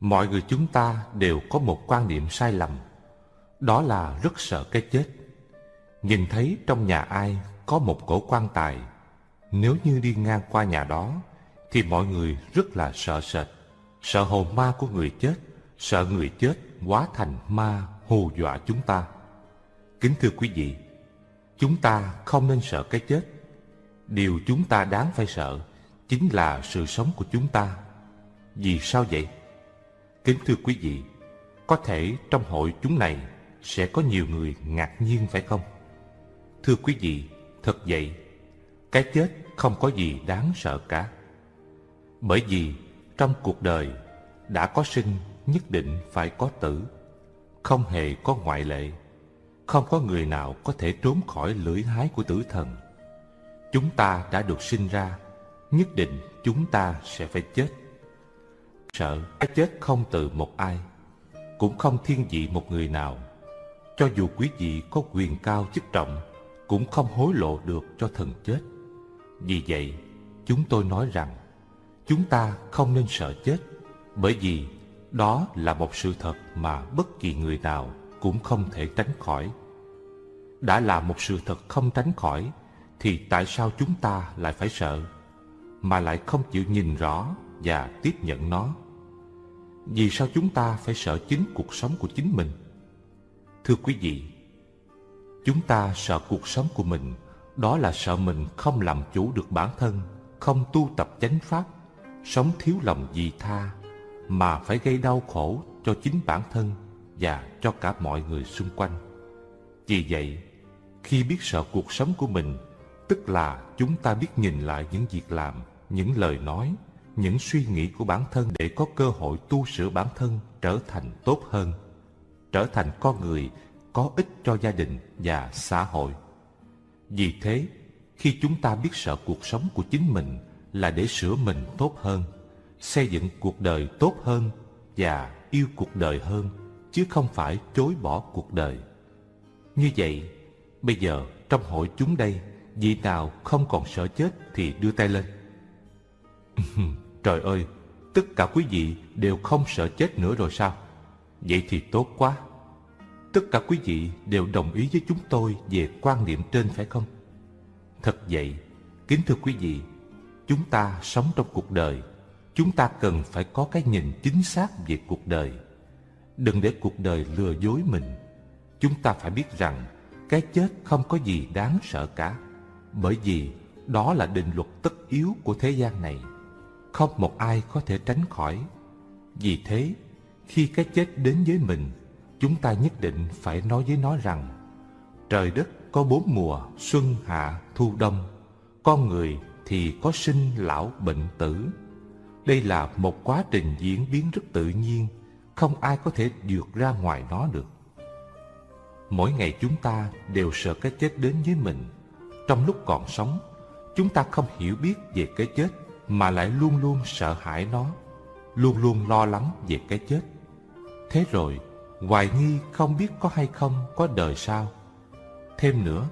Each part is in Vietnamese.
Mọi người chúng ta đều có một quan niệm sai lầm. Đó là rất sợ cái chết. Nhìn thấy trong nhà ai có một cổ quan tài, Nếu như đi ngang qua nhà đó, Thì mọi người rất là sợ sệt. Sợ hồn ma của người chết, Sợ người chết hóa thành ma hù dọa chúng ta. Kính thưa quý vị, Chúng ta không nên sợ cái chết. Điều chúng ta đáng phải sợ Chính là sự sống của chúng ta. Vì sao vậy? Kính thưa quý vị, Có thể trong hội chúng này Sẽ có nhiều người ngạc nhiên phải không? Thưa quý vị, Thật vậy, Cái chết không có gì đáng sợ cả. Bởi vì trong cuộc đời Đã có sinh nhất định phải có tử, Không hề có ngoại lệ, Không có người nào có thể trốn khỏi lưỡi hái của tử thần. Chúng ta đã được sinh ra, Nhất định chúng ta sẽ phải chết. Sợ, cái chết không từ một ai, Cũng không thiên vị một người nào. Cho dù quý vị có quyền cao chức trọng, Cũng không hối lộ được cho thần chết. Vì vậy, chúng tôi nói rằng, Chúng ta không nên sợ chết, Bởi vì đó là một sự thật mà bất kỳ người nào cũng không thể tránh khỏi. Đã là một sự thật không tránh khỏi, Thì tại sao chúng ta lại phải sợ, Mà lại không chịu nhìn rõ và tiếp nhận nó? Vì sao chúng ta phải sợ chính cuộc sống của chính mình? Thưa quý vị, chúng ta sợ cuộc sống của mình, đó là sợ mình không làm chủ được bản thân, không tu tập chánh pháp, sống thiếu lòng vị tha, mà phải gây đau khổ cho chính bản thân và cho cả mọi người xung quanh. Vì vậy, khi biết sợ cuộc sống của mình, tức là chúng ta biết nhìn lại những việc làm, những lời nói, những suy nghĩ của bản thân để có cơ hội tu sửa bản thân trở thành tốt hơn, trở thành con người có ích cho gia đình và xã hội. Vì thế, khi chúng ta biết sợ cuộc sống của chính mình là để sửa mình tốt hơn, xây dựng cuộc đời tốt hơn và yêu cuộc đời hơn, chứ không phải chối bỏ cuộc đời. Như vậy, bây giờ trong hội chúng đây, vị nào không còn sợ chết thì đưa tay lên. Trời ơi, tất cả quý vị đều không sợ chết nữa rồi sao? Vậy thì tốt quá. Tất cả quý vị đều đồng ý với chúng tôi về quan niệm trên phải không? Thật vậy, kính thưa quý vị, chúng ta sống trong cuộc đời, chúng ta cần phải có cái nhìn chính xác về cuộc đời. Đừng để cuộc đời lừa dối mình. Chúng ta phải biết rằng cái chết không có gì đáng sợ cả, bởi vì đó là định luật tất yếu của thế gian này không một ai có thể tránh khỏi. Vì thế, khi cái chết đến với mình, chúng ta nhất định phải nói với nó rằng trời đất có bốn mùa xuân hạ thu đông, con người thì có sinh lão bệnh tử. Đây là một quá trình diễn biến rất tự nhiên, không ai có thể vượt ra ngoài nó được. Mỗi ngày chúng ta đều sợ cái chết đến với mình. Trong lúc còn sống, chúng ta không hiểu biết về cái chết mà lại luôn luôn sợ hãi nó, luôn luôn lo lắng về cái chết. Thế rồi, hoài nghi không biết có hay không có đời sau. Thêm nữa,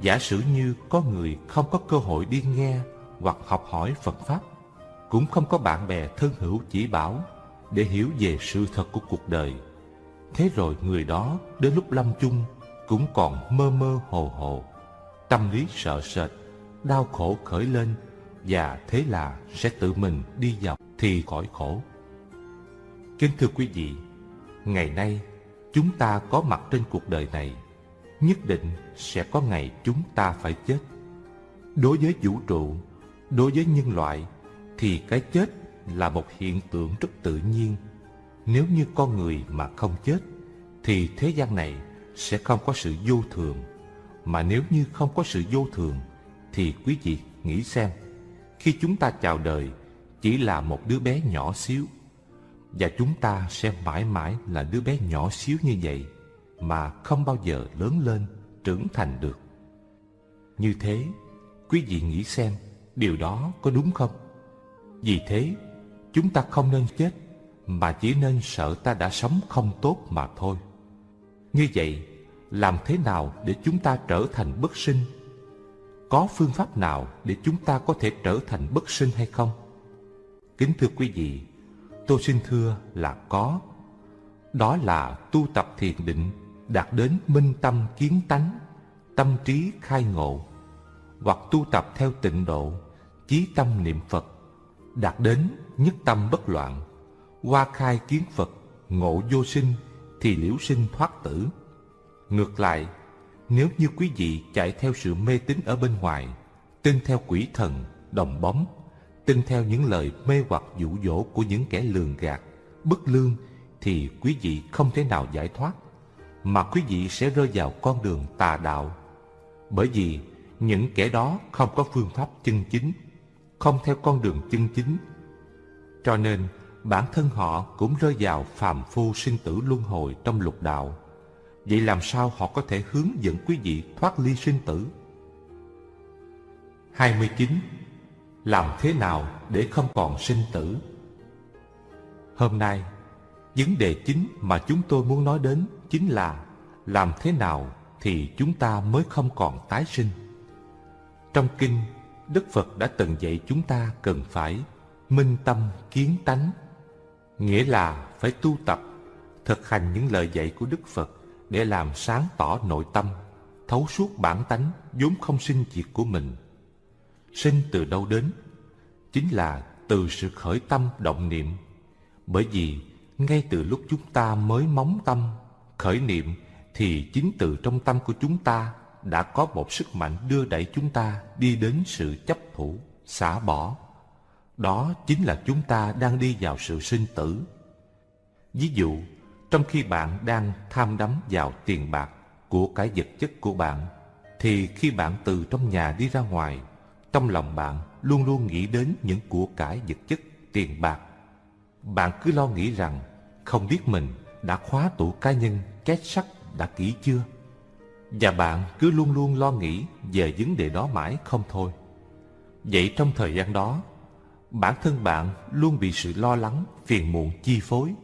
giả sử như có người không có cơ hội đi nghe hoặc học hỏi Phật Pháp, cũng không có bạn bè thân hữu chỉ bảo để hiểu về sự thật của cuộc đời. Thế rồi người đó đến lúc lâm chung cũng còn mơ mơ hồ hồ, tâm lý sợ sệt, đau khổ khởi lên và thế là sẽ tự mình đi vào thì khỏi khổ. Kính thưa quý vị, ngày nay chúng ta có mặt trên cuộc đời này, nhất định sẽ có ngày chúng ta phải chết. Đối với vũ trụ, đối với nhân loại thì cái chết là một hiện tượng rất tự nhiên. Nếu như con người mà không chết thì thế gian này sẽ không có sự vô thường. Mà nếu như không có sự vô thường thì quý vị nghĩ xem khi chúng ta chào đời, chỉ là một đứa bé nhỏ xíu. Và chúng ta sẽ mãi mãi là đứa bé nhỏ xíu như vậy, mà không bao giờ lớn lên, trưởng thành được. Như thế, quý vị nghĩ xem, điều đó có đúng không? Vì thế, chúng ta không nên chết, mà chỉ nên sợ ta đã sống không tốt mà thôi. Như vậy, làm thế nào để chúng ta trở thành bất sinh có phương pháp nào để chúng ta có thể trở thành bất sinh hay không? Kính thưa quý vị, Tôi xin thưa là có Đó là tu tập thiền định Đạt đến minh tâm kiến tánh Tâm trí khai ngộ Hoặc tu tập theo tịnh độ Chí tâm niệm Phật Đạt đến nhất tâm bất loạn qua khai kiến Phật Ngộ vô sinh Thì liễu sinh thoát tử Ngược lại nếu như quý vị chạy theo sự mê tín ở bên ngoài Tin theo quỷ thần, đồng bóng tin theo những lời mê hoặc dụ dỗ của những kẻ lường gạt, bất lương thì quý vị không thể nào giải thoát, mà quý vị sẽ rơi vào con đường tà đạo. Bởi vì những kẻ đó không có phương pháp chân chính, không theo con đường chân chính. Cho nên bản thân họ cũng rơi vào phàm phu sinh tử luân hồi trong lục đạo. Vậy làm sao họ có thể hướng dẫn quý vị thoát ly sinh tử? 29 làm thế nào để không còn sinh tử? Hôm nay, vấn đề chính mà chúng tôi muốn nói đến chính là làm thế nào thì chúng ta mới không còn tái sinh? Trong kinh, đức phật đã từng dạy chúng ta cần phải minh tâm kiến tánh, nghĩa là phải tu tập, thực hành những lời dạy của đức phật để làm sáng tỏ nội tâm, thấu suốt bản tánh vốn không sinh diệt của mình. Sinh từ đâu đến? Chính là từ sự khởi tâm động niệm. Bởi vì ngay từ lúc chúng ta mới móng tâm, khởi niệm, thì chính từ trong tâm của chúng ta đã có một sức mạnh đưa đẩy chúng ta đi đến sự chấp thủ, xả bỏ. Đó chính là chúng ta đang đi vào sự sinh tử. Ví dụ trong khi bạn đang tham đắm vào tiền bạc của cái vật chất của bạn thì khi bạn từ trong nhà đi ra ngoài trong lòng bạn luôn luôn nghĩ đến những của cải vật chất, tiền bạc. Bạn cứ lo nghĩ rằng không biết mình đã khóa tủ cá nhân, két sắt đã kỹ chưa? Và bạn cứ luôn luôn lo nghĩ về vấn đề đó mãi không thôi. Vậy trong thời gian đó, bản thân bạn luôn bị sự lo lắng, phiền muộn chi phối.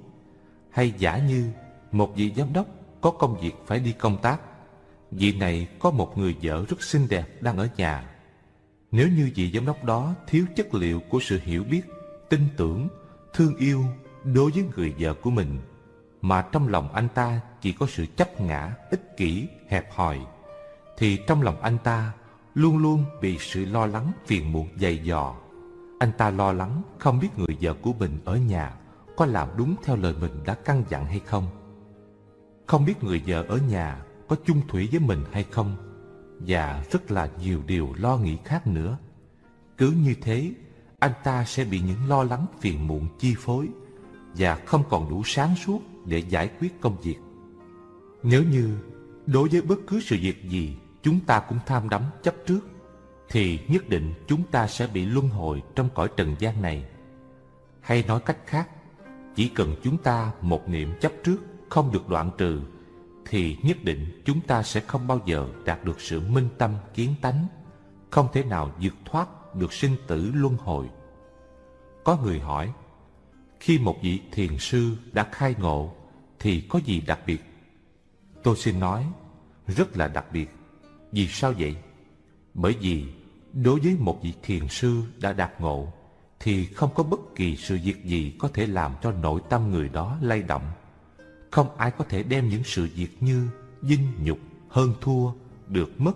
Hay giả như một vị giám đốc có công việc phải đi công tác, vị này có một người vợ rất xinh đẹp đang ở nhà nếu như vị giám đốc đó thiếu chất liệu của sự hiểu biết, tin tưởng, thương yêu đối với người vợ của mình, mà trong lòng anh ta chỉ có sự chấp ngã, ích kỷ, hẹp hòi, thì trong lòng anh ta luôn luôn bị sự lo lắng phiền muộn dày dò. Anh ta lo lắng không biết người vợ của mình ở nhà có làm đúng theo lời mình đã căn dặn hay không. Không biết người vợ ở nhà có chung thủy với mình hay không và rất là nhiều điều lo nghĩ khác nữa. Cứ như thế, anh ta sẽ bị những lo lắng phiền muộn chi phối và không còn đủ sáng suốt để giải quyết công việc. Nếu như đối với bất cứ sự việc gì chúng ta cũng tham đắm chấp trước, thì nhất định chúng ta sẽ bị luân hồi trong cõi trần gian này. Hay nói cách khác, chỉ cần chúng ta một niệm chấp trước không được đoạn trừ thì nhất định chúng ta sẽ không bao giờ đạt được sự minh tâm kiến tánh, không thể nào vượt thoát được sinh tử luân hồi. Có người hỏi, khi một vị thiền sư đã khai ngộ thì có gì đặc biệt? Tôi xin nói, rất là đặc biệt. Vì sao vậy? Bởi vì đối với một vị thiền sư đã đạt ngộ thì không có bất kỳ sự việc gì có thể làm cho nội tâm người đó lay động không ai có thể đem những sự việc như dinh nhục, hơn thua, được mất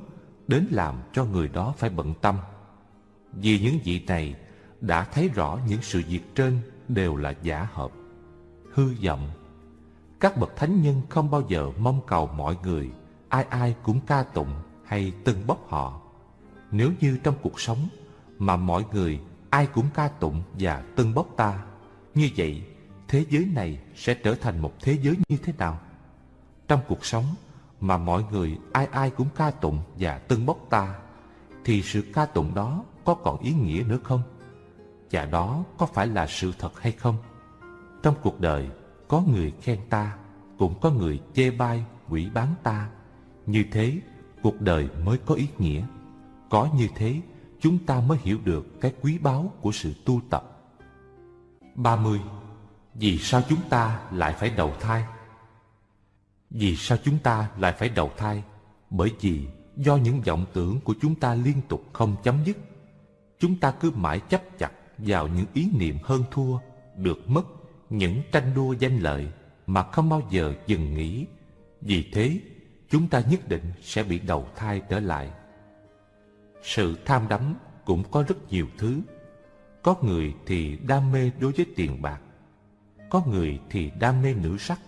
đến làm cho người đó phải bận tâm. Vì những vị này đã thấy rõ những sự việc trên đều là giả hợp, hư vọng. Các bậc thánh nhân không bao giờ mong cầu mọi người ai ai cũng ca tụng hay tưng bốc họ. Nếu như trong cuộc sống mà mọi người ai cũng ca tụng và tân bốc ta, như vậy thế giới này sẽ trở thành một thế giới như thế nào? Trong cuộc sống mà mọi người ai ai cũng ca tụng và tân bốc ta, thì sự ca tụng đó có còn ý nghĩa nữa không? Và đó có phải là sự thật hay không? Trong cuộc đời, có người khen ta, cũng có người chê bai, quỷ bán ta. Như thế, cuộc đời mới có ý nghĩa. Có như thế, chúng ta mới hiểu được cái quý báu của sự tu tập. 30. Vì sao chúng ta lại phải đầu thai? Vì sao chúng ta lại phải đầu thai? Bởi vì do những vọng tưởng của chúng ta liên tục không chấm dứt. Chúng ta cứ mãi chấp chặt vào những ý niệm hơn thua, được mất, những tranh đua danh lợi mà không bao giờ dừng nghỉ. Vì thế, chúng ta nhất định sẽ bị đầu thai trở lại. Sự tham đắm cũng có rất nhiều thứ. Có người thì đam mê đối với tiền bạc, có người thì đam mê nữ sắc,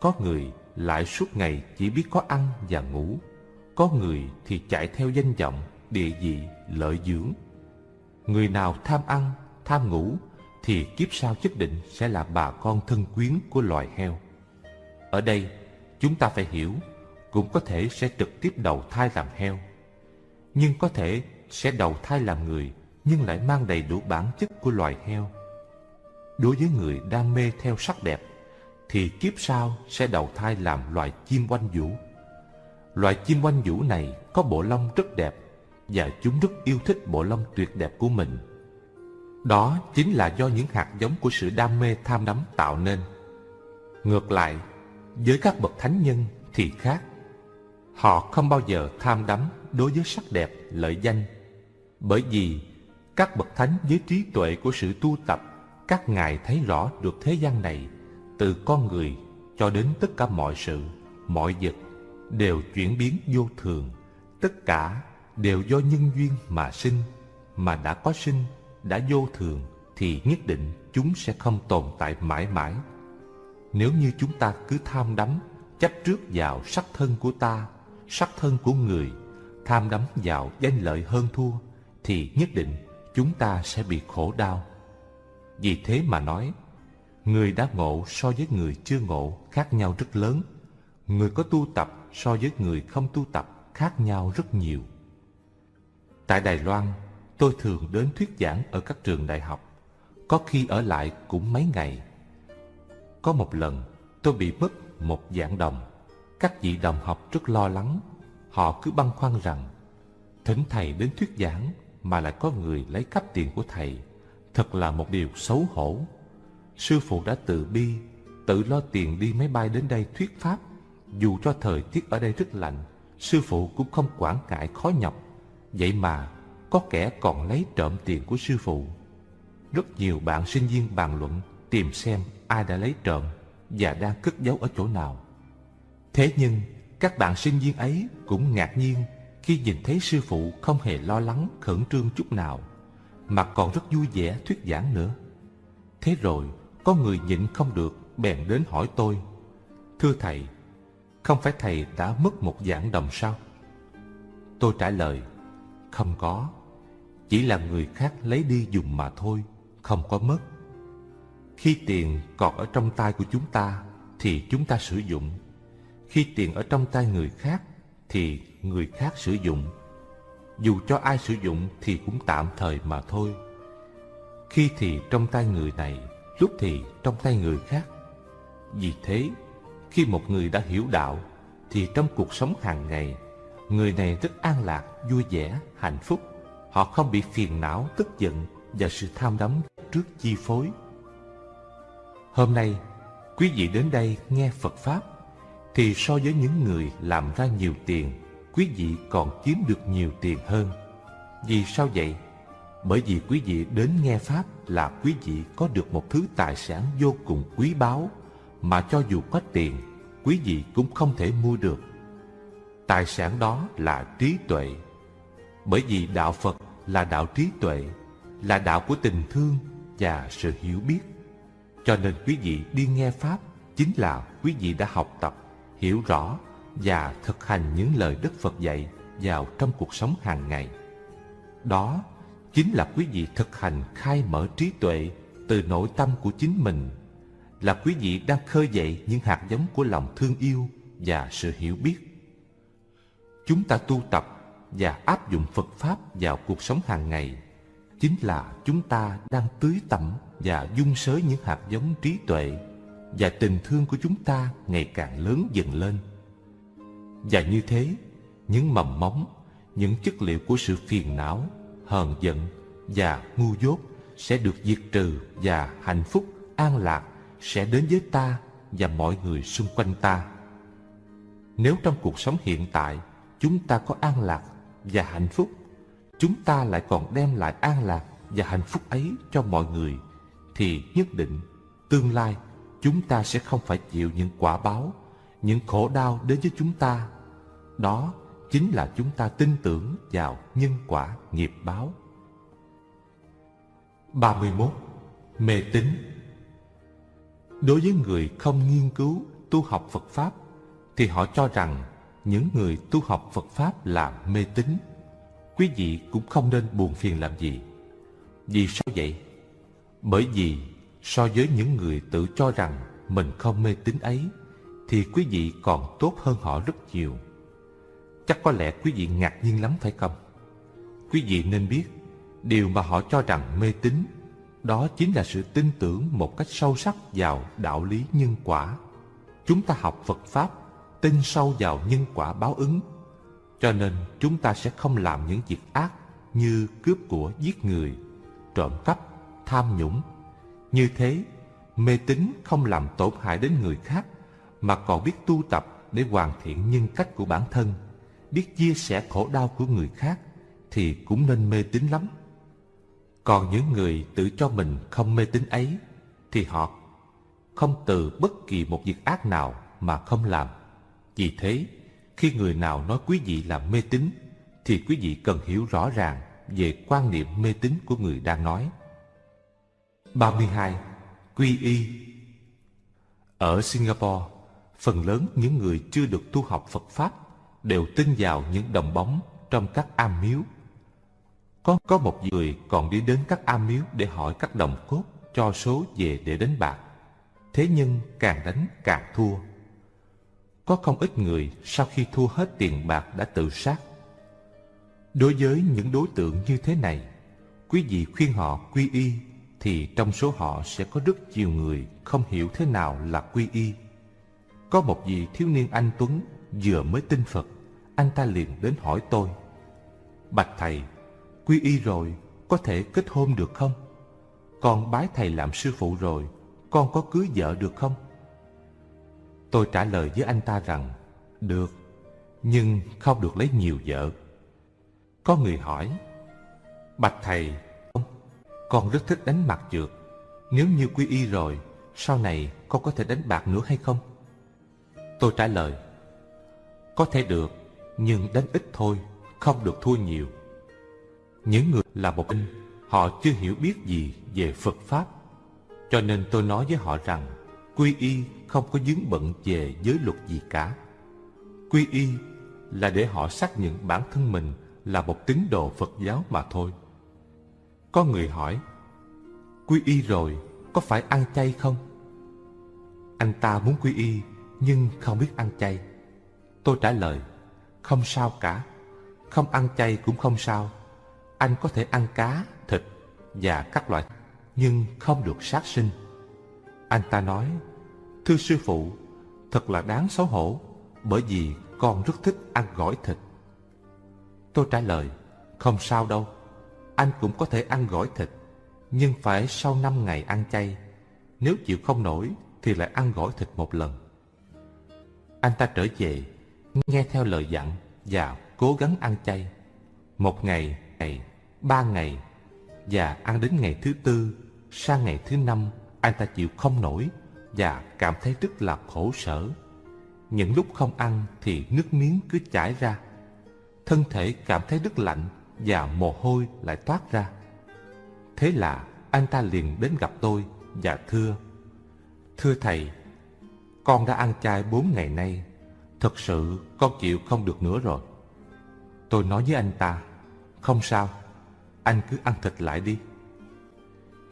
có người lại suốt ngày chỉ biết có ăn và ngủ, có người thì chạy theo danh vọng, địa vị, lợi dưỡng. Người nào tham ăn, tham ngủ thì kiếp sau nhất định sẽ là bà con thân quyến của loài heo. Ở đây, chúng ta phải hiểu, cũng có thể sẽ trực tiếp đầu thai làm heo. Nhưng có thể sẽ đầu thai làm người, nhưng lại mang đầy đủ bản chất của loài heo. Đối với người đam mê theo sắc đẹp, thì kiếp sau sẽ đầu thai làm loài chim oanh vũ. Loài chim oanh vũ này có bộ lông rất đẹp và chúng rất yêu thích bộ lông tuyệt đẹp của mình. Đó chính là do những hạt giống của sự đam mê tham đắm tạo nên. Ngược lại, với các bậc thánh nhân thì khác. Họ không bao giờ tham đắm đối với sắc đẹp, lợi danh. Bởi vì các bậc thánh với trí tuệ của sự tu tập, các ngài thấy rõ được thế gian này, từ con người cho đến tất cả mọi sự, mọi vật, đều chuyển biến vô thường. Tất cả đều do nhân duyên mà sinh, mà đã có sinh, đã vô thường, thì nhất định chúng sẽ không tồn tại mãi mãi. Nếu như chúng ta cứ tham đắm, chấp trước vào sắc thân của ta, sắc thân của người, tham đắm vào danh lợi hơn thua, thì nhất định chúng ta sẽ bị khổ đau. Vì thế mà nói, người đã ngộ so với người chưa ngộ khác nhau rất lớn. Người có tu tập so với người không tu tập khác nhau rất nhiều. Tại Đài Loan, tôi thường đến thuyết giảng ở các trường đại học, có khi ở lại cũng mấy ngày. Có một lần, tôi bị mất một dạng đồng. Các vị đồng học rất lo lắng, họ cứ băn khoăn rằng thỉnh thầy đến thuyết giảng mà lại có người lấy cắp tiền của thầy, thật là một điều xấu hổ. Sư phụ đã tự bi, tự lo tiền đi máy bay đến đây thuyết pháp, dù cho thời tiết ở đây rất lạnh, sư phụ cũng không quản ngại khó nhọc. Vậy mà có kẻ còn lấy trộm tiền của sư phụ. Rất nhiều bạn sinh viên bàn luận tìm xem ai đã lấy trộm và đang cất giấu ở chỗ nào. Thế nhưng, các bạn sinh viên ấy cũng ngạc nhiên khi nhìn thấy sư phụ không hề lo lắng khẩn trương chút nào, mà còn rất vui vẻ thuyết giảng nữa. Thế rồi, có người nhịn không được bèn đến hỏi tôi, Thưa thầy, không phải thầy đã mất một giảng đồng sao? Tôi trả lời, không có, chỉ là người khác lấy đi dùng mà thôi, không có mất. Khi tiền còn ở trong tay của chúng ta thì chúng ta sử dụng. Khi tiền ở trong tay người khác thì người khác sử dụng. Dù cho ai sử dụng thì cũng tạm thời mà thôi. Khi thì trong tay người này, lúc thì trong tay người khác. Vì thế, khi một người đã hiểu đạo thì trong cuộc sống hàng ngày, người này rất an lạc, vui vẻ, hạnh phúc. Họ không bị phiền não, tức giận và sự tham đắm trước chi phối. Hôm nay, quý vị đến đây nghe Phật Pháp, thì so với những người làm ra nhiều tiền, quý vị còn kiếm được nhiều tiền hơn. Vì sao vậy? Bởi vì quý vị đến nghe Pháp là quý vị có được một thứ tài sản vô cùng quý báu mà cho dù có tiền, quý vị cũng không thể mua được. Tài sản đó là trí tuệ. Bởi vì đạo Phật là đạo trí tuệ, là đạo của tình thương và sự hiểu biết. Cho nên quý vị đi nghe Pháp chính là quý vị đã học tập, hiểu rõ và thực hành những lời Đức Phật dạy vào trong cuộc sống hàng ngày. Đó chính là quý vị thực hành khai mở trí tuệ từ nội tâm của chính mình, là quý vị đang khơi dậy những hạt giống của lòng thương yêu và sự hiểu biết. Chúng ta tu tập và áp dụng Phật Pháp vào cuộc sống hàng ngày chính là chúng ta đang tưới tẩm và dung sới những hạt giống trí tuệ và tình thương của chúng ta ngày càng lớn dần lên. Và như thế, những mầm móng, những chất liệu của sự phiền não, hờn giận và ngu dốt sẽ được diệt trừ và hạnh phúc, an lạc sẽ đến với ta và mọi người xung quanh ta. Nếu trong cuộc sống hiện tại chúng ta có an lạc và hạnh phúc, chúng ta lại còn đem lại an lạc và hạnh phúc ấy cho mọi người, thì nhất định tương lai chúng ta sẽ không phải chịu những quả báo, những khổ đau đến với chúng ta. Đó chính là chúng ta tin tưởng vào nhân quả nghiệp báo. 31. Mê tín Đối với người không nghiên cứu tu học Phật Pháp thì họ cho rằng những người tu học Phật Pháp là mê tín. Quý vị cũng không nên buồn phiền làm gì. Vì sao vậy? Bởi vì so với những người tự cho rằng mình không mê tín ấy thì quý vị còn tốt hơn họ rất nhiều. Chắc có lẽ quý vị ngạc nhiên lắm phải không? Quý vị nên biết điều mà họ cho rằng mê tín đó chính là sự tin tưởng một cách sâu sắc vào đạo lý nhân quả. Chúng ta học Phật Pháp tin sâu vào nhân quả báo ứng. Cho nên chúng ta sẽ không làm những việc ác như cướp của giết người, trộm cắp, tham nhũng. Như thế, mê tín không làm tổn hại đến người khác mà còn biết tu tập để hoàn thiện nhân cách của bản thân, biết chia sẻ khổ đau của người khác thì cũng nên mê tín lắm. Còn những người tự cho mình không mê tín ấy thì họ không từ bất kỳ một việc ác nào mà không làm. Vì thế, khi người nào nói quý vị là mê tín thì quý vị cần hiểu rõ ràng về quan niệm mê tín của người đang nói. 32. Quy y Ở Singapore, phần lớn những người chưa được tu học Phật Pháp đều tin vào những đồng bóng trong các am miếu. Có có một người còn đi đến các am miếu để hỏi các đồng cốt cho số về để đánh bạc. Thế nhưng càng đánh càng thua. Có không ít người sau khi thua hết tiền bạc đã tự sát. Đối với những đối tượng như thế này, quý vị khuyên họ quy y thì trong số họ sẽ có rất nhiều người không hiểu thế nào là quy y. Có một vị thiếu niên anh Tuấn vừa mới tin Phật, anh ta liền đến hỏi tôi. Bạch thầy, quy y rồi, có thể kết hôn được không? Con bái thầy làm sư phụ rồi, con có cưới vợ được không? Tôi trả lời với anh ta rằng, được, nhưng không được lấy nhiều vợ. Có người hỏi, Bạch thầy, con rất thích đánh mặt trượt. Nếu như quy y rồi, sau này con có thể đánh bạc nữa hay không? Tôi trả lời, có thể được, nhưng đánh ít thôi, không được thua nhiều. Những người là một in, họ chưa hiểu biết gì về Phật Pháp. Cho nên tôi nói với họ rằng, quy y không có dướng bận về giới luật gì cả. Quy y là để họ xác nhận bản thân mình là một tín đồ Phật giáo mà thôi. Có người hỏi, quy y rồi có phải ăn chay không? Anh ta muốn quy y nhưng không biết ăn chay. Tôi trả lời, không sao cả, không ăn chay cũng không sao. Anh có thể ăn cá, thịt và các loại, nhưng không được sát sinh. Anh ta nói, thưa sư phụ, thật là đáng xấu hổ, bởi vì con rất thích ăn gỏi thịt. Tôi trả lời, không sao đâu, anh cũng có thể ăn gỏi thịt, nhưng phải sau năm ngày ăn chay. Nếu chịu không nổi thì lại ăn gỏi thịt một lần. Anh ta trở về, nghe theo lời dặn và cố gắng ăn chay. Một ngày, ngày, ba ngày và ăn đến ngày thứ tư, sang ngày thứ năm anh ta chịu không nổi và cảm thấy rất là khổ sở. Những lúc không ăn thì nước miếng cứ chảy ra. Thân thể cảm thấy rất lạnh và mồ hôi lại toát ra. Thế là anh ta liền đến gặp tôi và thưa Thưa thầy, con đã ăn chay bốn ngày nay, thật sự con chịu không được nữa rồi. Tôi nói với anh ta, không sao, anh cứ ăn thịt lại đi.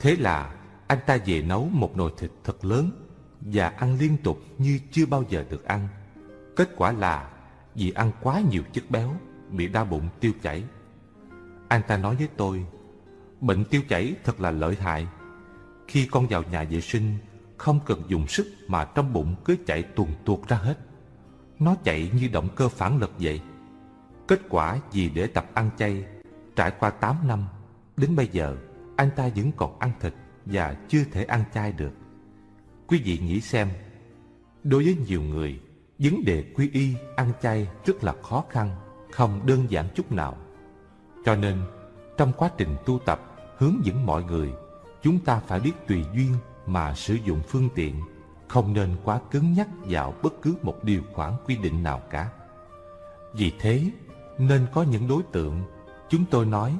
Thế là anh ta về nấu một nồi thịt thật lớn và ăn liên tục như chưa bao giờ được ăn. Kết quả là vì ăn quá nhiều chất béo, bị đau bụng tiêu chảy. Anh ta nói với tôi, bệnh tiêu chảy thật là lợi hại. Khi con vào nhà vệ sinh, không cần dùng sức mà trong bụng cứ chạy tuồn tuột ra hết. Nó chạy như động cơ phản lực vậy. Kết quả vì để tập ăn chay, trải qua 8 năm, đến bây giờ anh ta vẫn còn ăn thịt và chưa thể ăn chay được. Quý vị nghĩ xem, đối với nhiều người, vấn đề quy y ăn chay rất là khó khăn, không đơn giản chút nào. Cho nên, trong quá trình tu tập hướng dẫn mọi người, chúng ta phải biết tùy duyên mà sử dụng phương tiện không nên quá cứng nhắc vào bất cứ một điều khoản quy định nào cả. Vì thế, nên có những đối tượng chúng tôi nói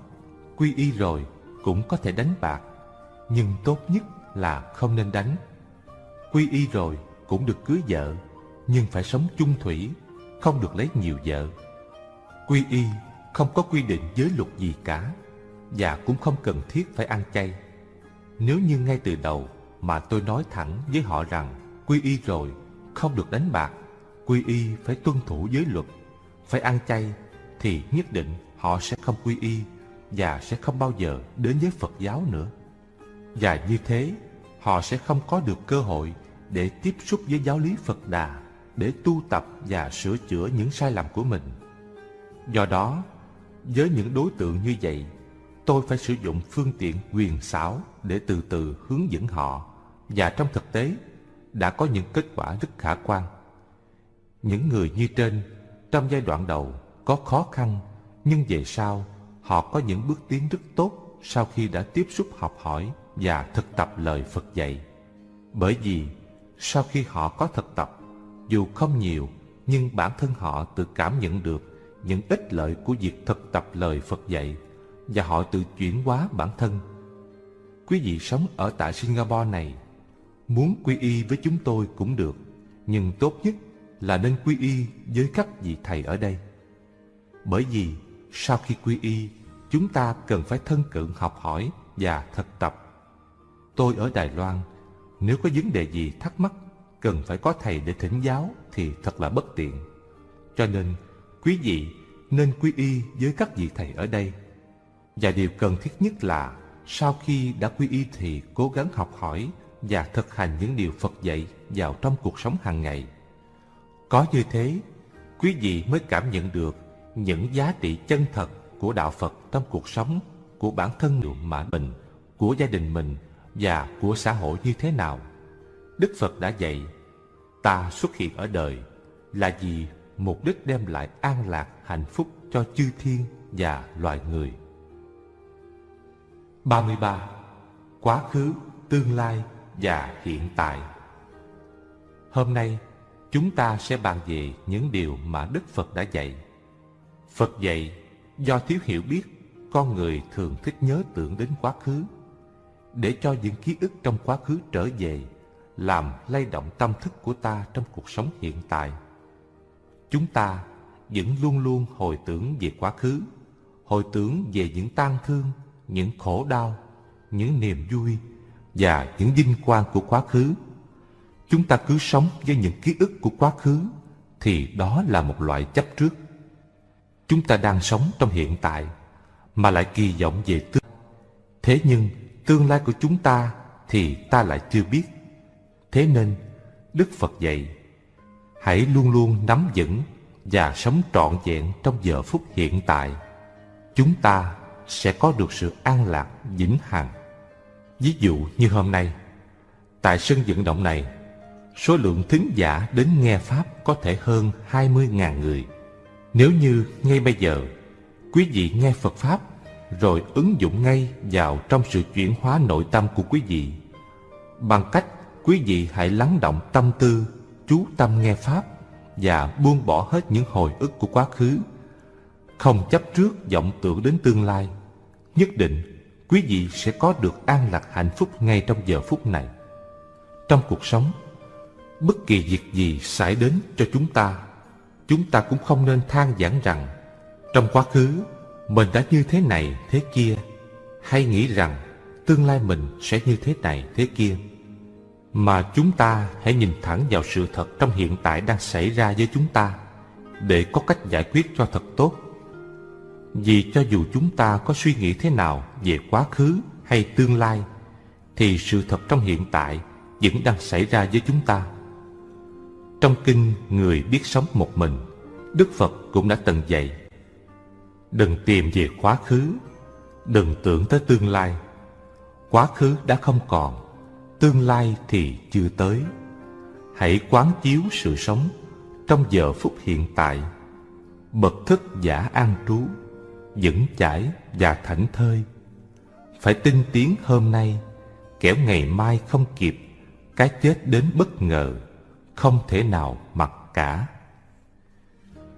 quy y rồi cũng có thể đánh bạc, nhưng tốt nhất là không nên đánh. Quy y rồi cũng được cưới vợ, nhưng phải sống chung thủy, không được lấy nhiều vợ. Quy y không có quy định giới luật gì cả, và cũng không cần thiết phải ăn chay. Nếu như ngay từ đầu mà tôi nói thẳng với họ rằng quy y rồi, không được đánh bạc, quy y phải tuân thủ giới luật, phải ăn chay, thì nhất định họ sẽ không quy y và sẽ không bao giờ đến với Phật giáo nữa. Và như thế, họ sẽ không có được cơ hội để tiếp xúc với giáo lý Phật Đà, để tu tập và sửa chữa những sai lầm của mình. Do đó, với những đối tượng như vậy, tôi phải sử dụng phương tiện quyền xảo để từ từ hướng dẫn họ và trong thực tế đã có những kết quả rất khả quan. Những người như trên trong giai đoạn đầu có khó khăn nhưng về sau họ có những bước tiến rất tốt sau khi đã tiếp xúc học hỏi và thực tập lời Phật dạy. Bởi vì sau khi họ có thực tập, dù không nhiều nhưng bản thân họ tự cảm nhận được những ích lợi của việc thực tập lời Phật dạy và họ tự chuyển hóa bản thân. Quý vị sống ở tại Singapore này, muốn quy y với chúng tôi cũng được, nhưng tốt nhất là nên quy y với các vị thầy ở đây. Bởi vì sau khi quy y, chúng ta cần phải thân cận học hỏi và thực tập. Tôi ở Đài Loan, nếu có vấn đề gì thắc mắc, cần phải có thầy để thỉnh giáo thì thật là bất tiện. Cho nên, quý vị nên quy y với các vị thầy ở đây. Và điều cần thiết nhất là sau khi đã quy y thì cố gắng học hỏi và thực hành những điều Phật dạy vào trong cuộc sống hàng ngày. Có như thế, quý vị mới cảm nhận được những giá trị chân thật của đạo Phật trong cuộc sống của bản thân mà mình, của gia đình mình và của xã hội như thế nào. Đức Phật đã dạy, ta xuất hiện ở đời là vì mục đích đem lại an lạc hạnh phúc cho chư thiên và loài người. 33. Quá khứ, tương lai và hiện tại Hôm nay, chúng ta sẽ bàn về những điều mà Đức Phật đã dạy. Phật dạy, do thiếu hiểu biết, con người thường thích nhớ tưởng đến quá khứ. Để cho những ký ức trong quá khứ trở về, làm lay động tâm thức của ta trong cuộc sống hiện tại. Chúng ta vẫn luôn luôn hồi tưởng về quá khứ, hồi tưởng về những tang thương, những khổ đau, những niềm vui và những vinh quang của quá khứ. Chúng ta cứ sống với những ký ức của quá khứ thì đó là một loại chấp trước. Chúng ta đang sống trong hiện tại mà lại kỳ vọng về tương Thế nhưng tương lai của chúng ta thì ta lại chưa biết. Thế nên Đức Phật dạy hãy luôn luôn nắm vững và sống trọn vẹn trong giờ phút hiện tại. Chúng ta sẽ có được sự an lạc vĩnh hằng. Ví dụ như hôm nay, tại sân vận động này, số lượng thính giả đến nghe Pháp có thể hơn 20.000 người. Nếu như ngay bây giờ, quý vị nghe Phật Pháp rồi ứng dụng ngay vào trong sự chuyển hóa nội tâm của quý vị, bằng cách quý vị hãy lắng động tâm tư, chú tâm nghe Pháp và buông bỏ hết những hồi ức của quá khứ, không chấp trước vọng tưởng đến tương lai. Nhất định, quý vị sẽ có được an lạc hạnh phúc ngay trong giờ phút này. Trong cuộc sống, bất kỳ việc gì xảy đến cho chúng ta, chúng ta cũng không nên than vãn rằng trong quá khứ mình đã như thế này thế kia, hay nghĩ rằng tương lai mình sẽ như thế này thế kia mà chúng ta hãy nhìn thẳng vào sự thật trong hiện tại đang xảy ra với chúng ta để có cách giải quyết cho thật tốt. Vì cho dù chúng ta có suy nghĩ thế nào về quá khứ hay tương lai, thì sự thật trong hiện tại vẫn đang xảy ra với chúng ta. Trong kinh Người biết sống một mình, Đức Phật cũng đã từng dạy Đừng tìm về quá khứ, đừng tưởng tới tương lai. Quá khứ đã không còn, tương lai thì chưa tới. Hãy quán chiếu sự sống trong giờ phút hiện tại. Bậc thức giả an trú vững chãi và thảnh thơi. Phải tinh tiến hôm nay Kẻo ngày mai không kịp Cái chết đến bất ngờ Không thể nào mặc cả.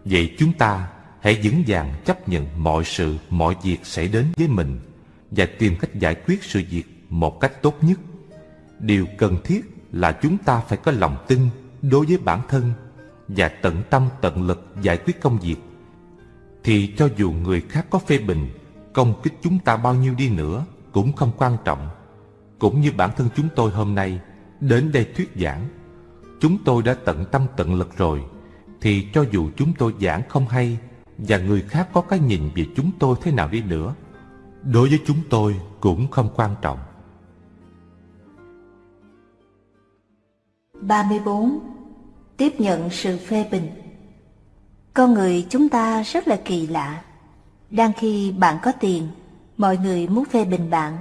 Vậy chúng ta hãy vững vàng chấp nhận mọi sự, mọi việc xảy đến với mình và tìm cách giải quyết sự việc một cách tốt nhất. Điều cần thiết là chúng ta phải có lòng tin đối với bản thân và tận tâm tận lực giải quyết công việc. Thì cho dù người khác có phê bình, công kích chúng ta bao nhiêu đi nữa cũng không quan trọng. Cũng như bản thân chúng tôi hôm nay đến đây thuyết giảng, chúng tôi đã tận tâm tận lực rồi thì cho dù chúng tôi giảng không hay và người khác có cái nhìn về chúng tôi thế nào đi nữa, đối với chúng tôi cũng không quan trọng. 34. Tiếp nhận sự phê bình Con người chúng ta rất là kỳ lạ. Đang khi bạn có tiền, mọi người muốn phê bình bạn.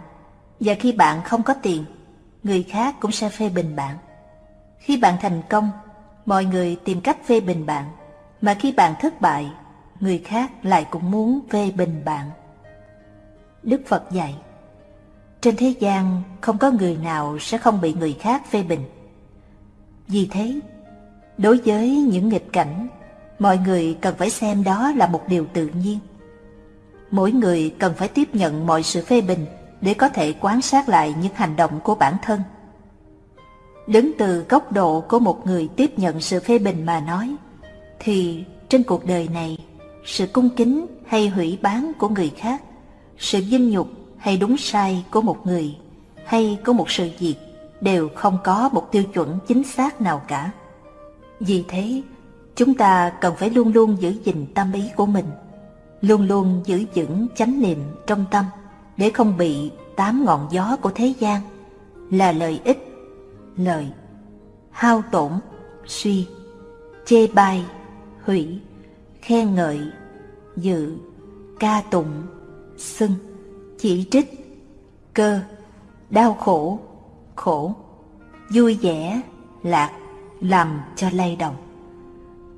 Và khi bạn không có tiền, người khác cũng sẽ phê bình bạn. Khi bạn thành công, mọi người tìm cách phê bình bạn, mà khi bạn thất bại, người khác lại cũng muốn phê bình bạn. Đức Phật dạy, trên thế gian không có người nào sẽ không bị người khác phê bình. Vì thế, đối với những nghịch cảnh, mọi người cần phải xem đó là một điều tự nhiên. Mỗi người cần phải tiếp nhận mọi sự phê bình để có thể quan sát lại những hành động của bản thân Đứng từ góc độ của một người tiếp nhận sự phê bình mà nói, thì trên cuộc đời này, sự cung kính hay hủy bán của người khác, sự vinh nhục hay đúng sai của một người hay của một sự việc đều không có một tiêu chuẩn chính xác nào cả. Vì thế, chúng ta cần phải luôn luôn giữ gìn tâm ý của mình, luôn luôn giữ vững chánh niệm trong tâm để không bị tám ngọn gió của thế gian là lợi ích lợi, hao tổn suy chê bai hủy khen ngợi dự ca tụng xưng chỉ trích cơ đau khổ khổ vui vẻ lạc làm cho lay động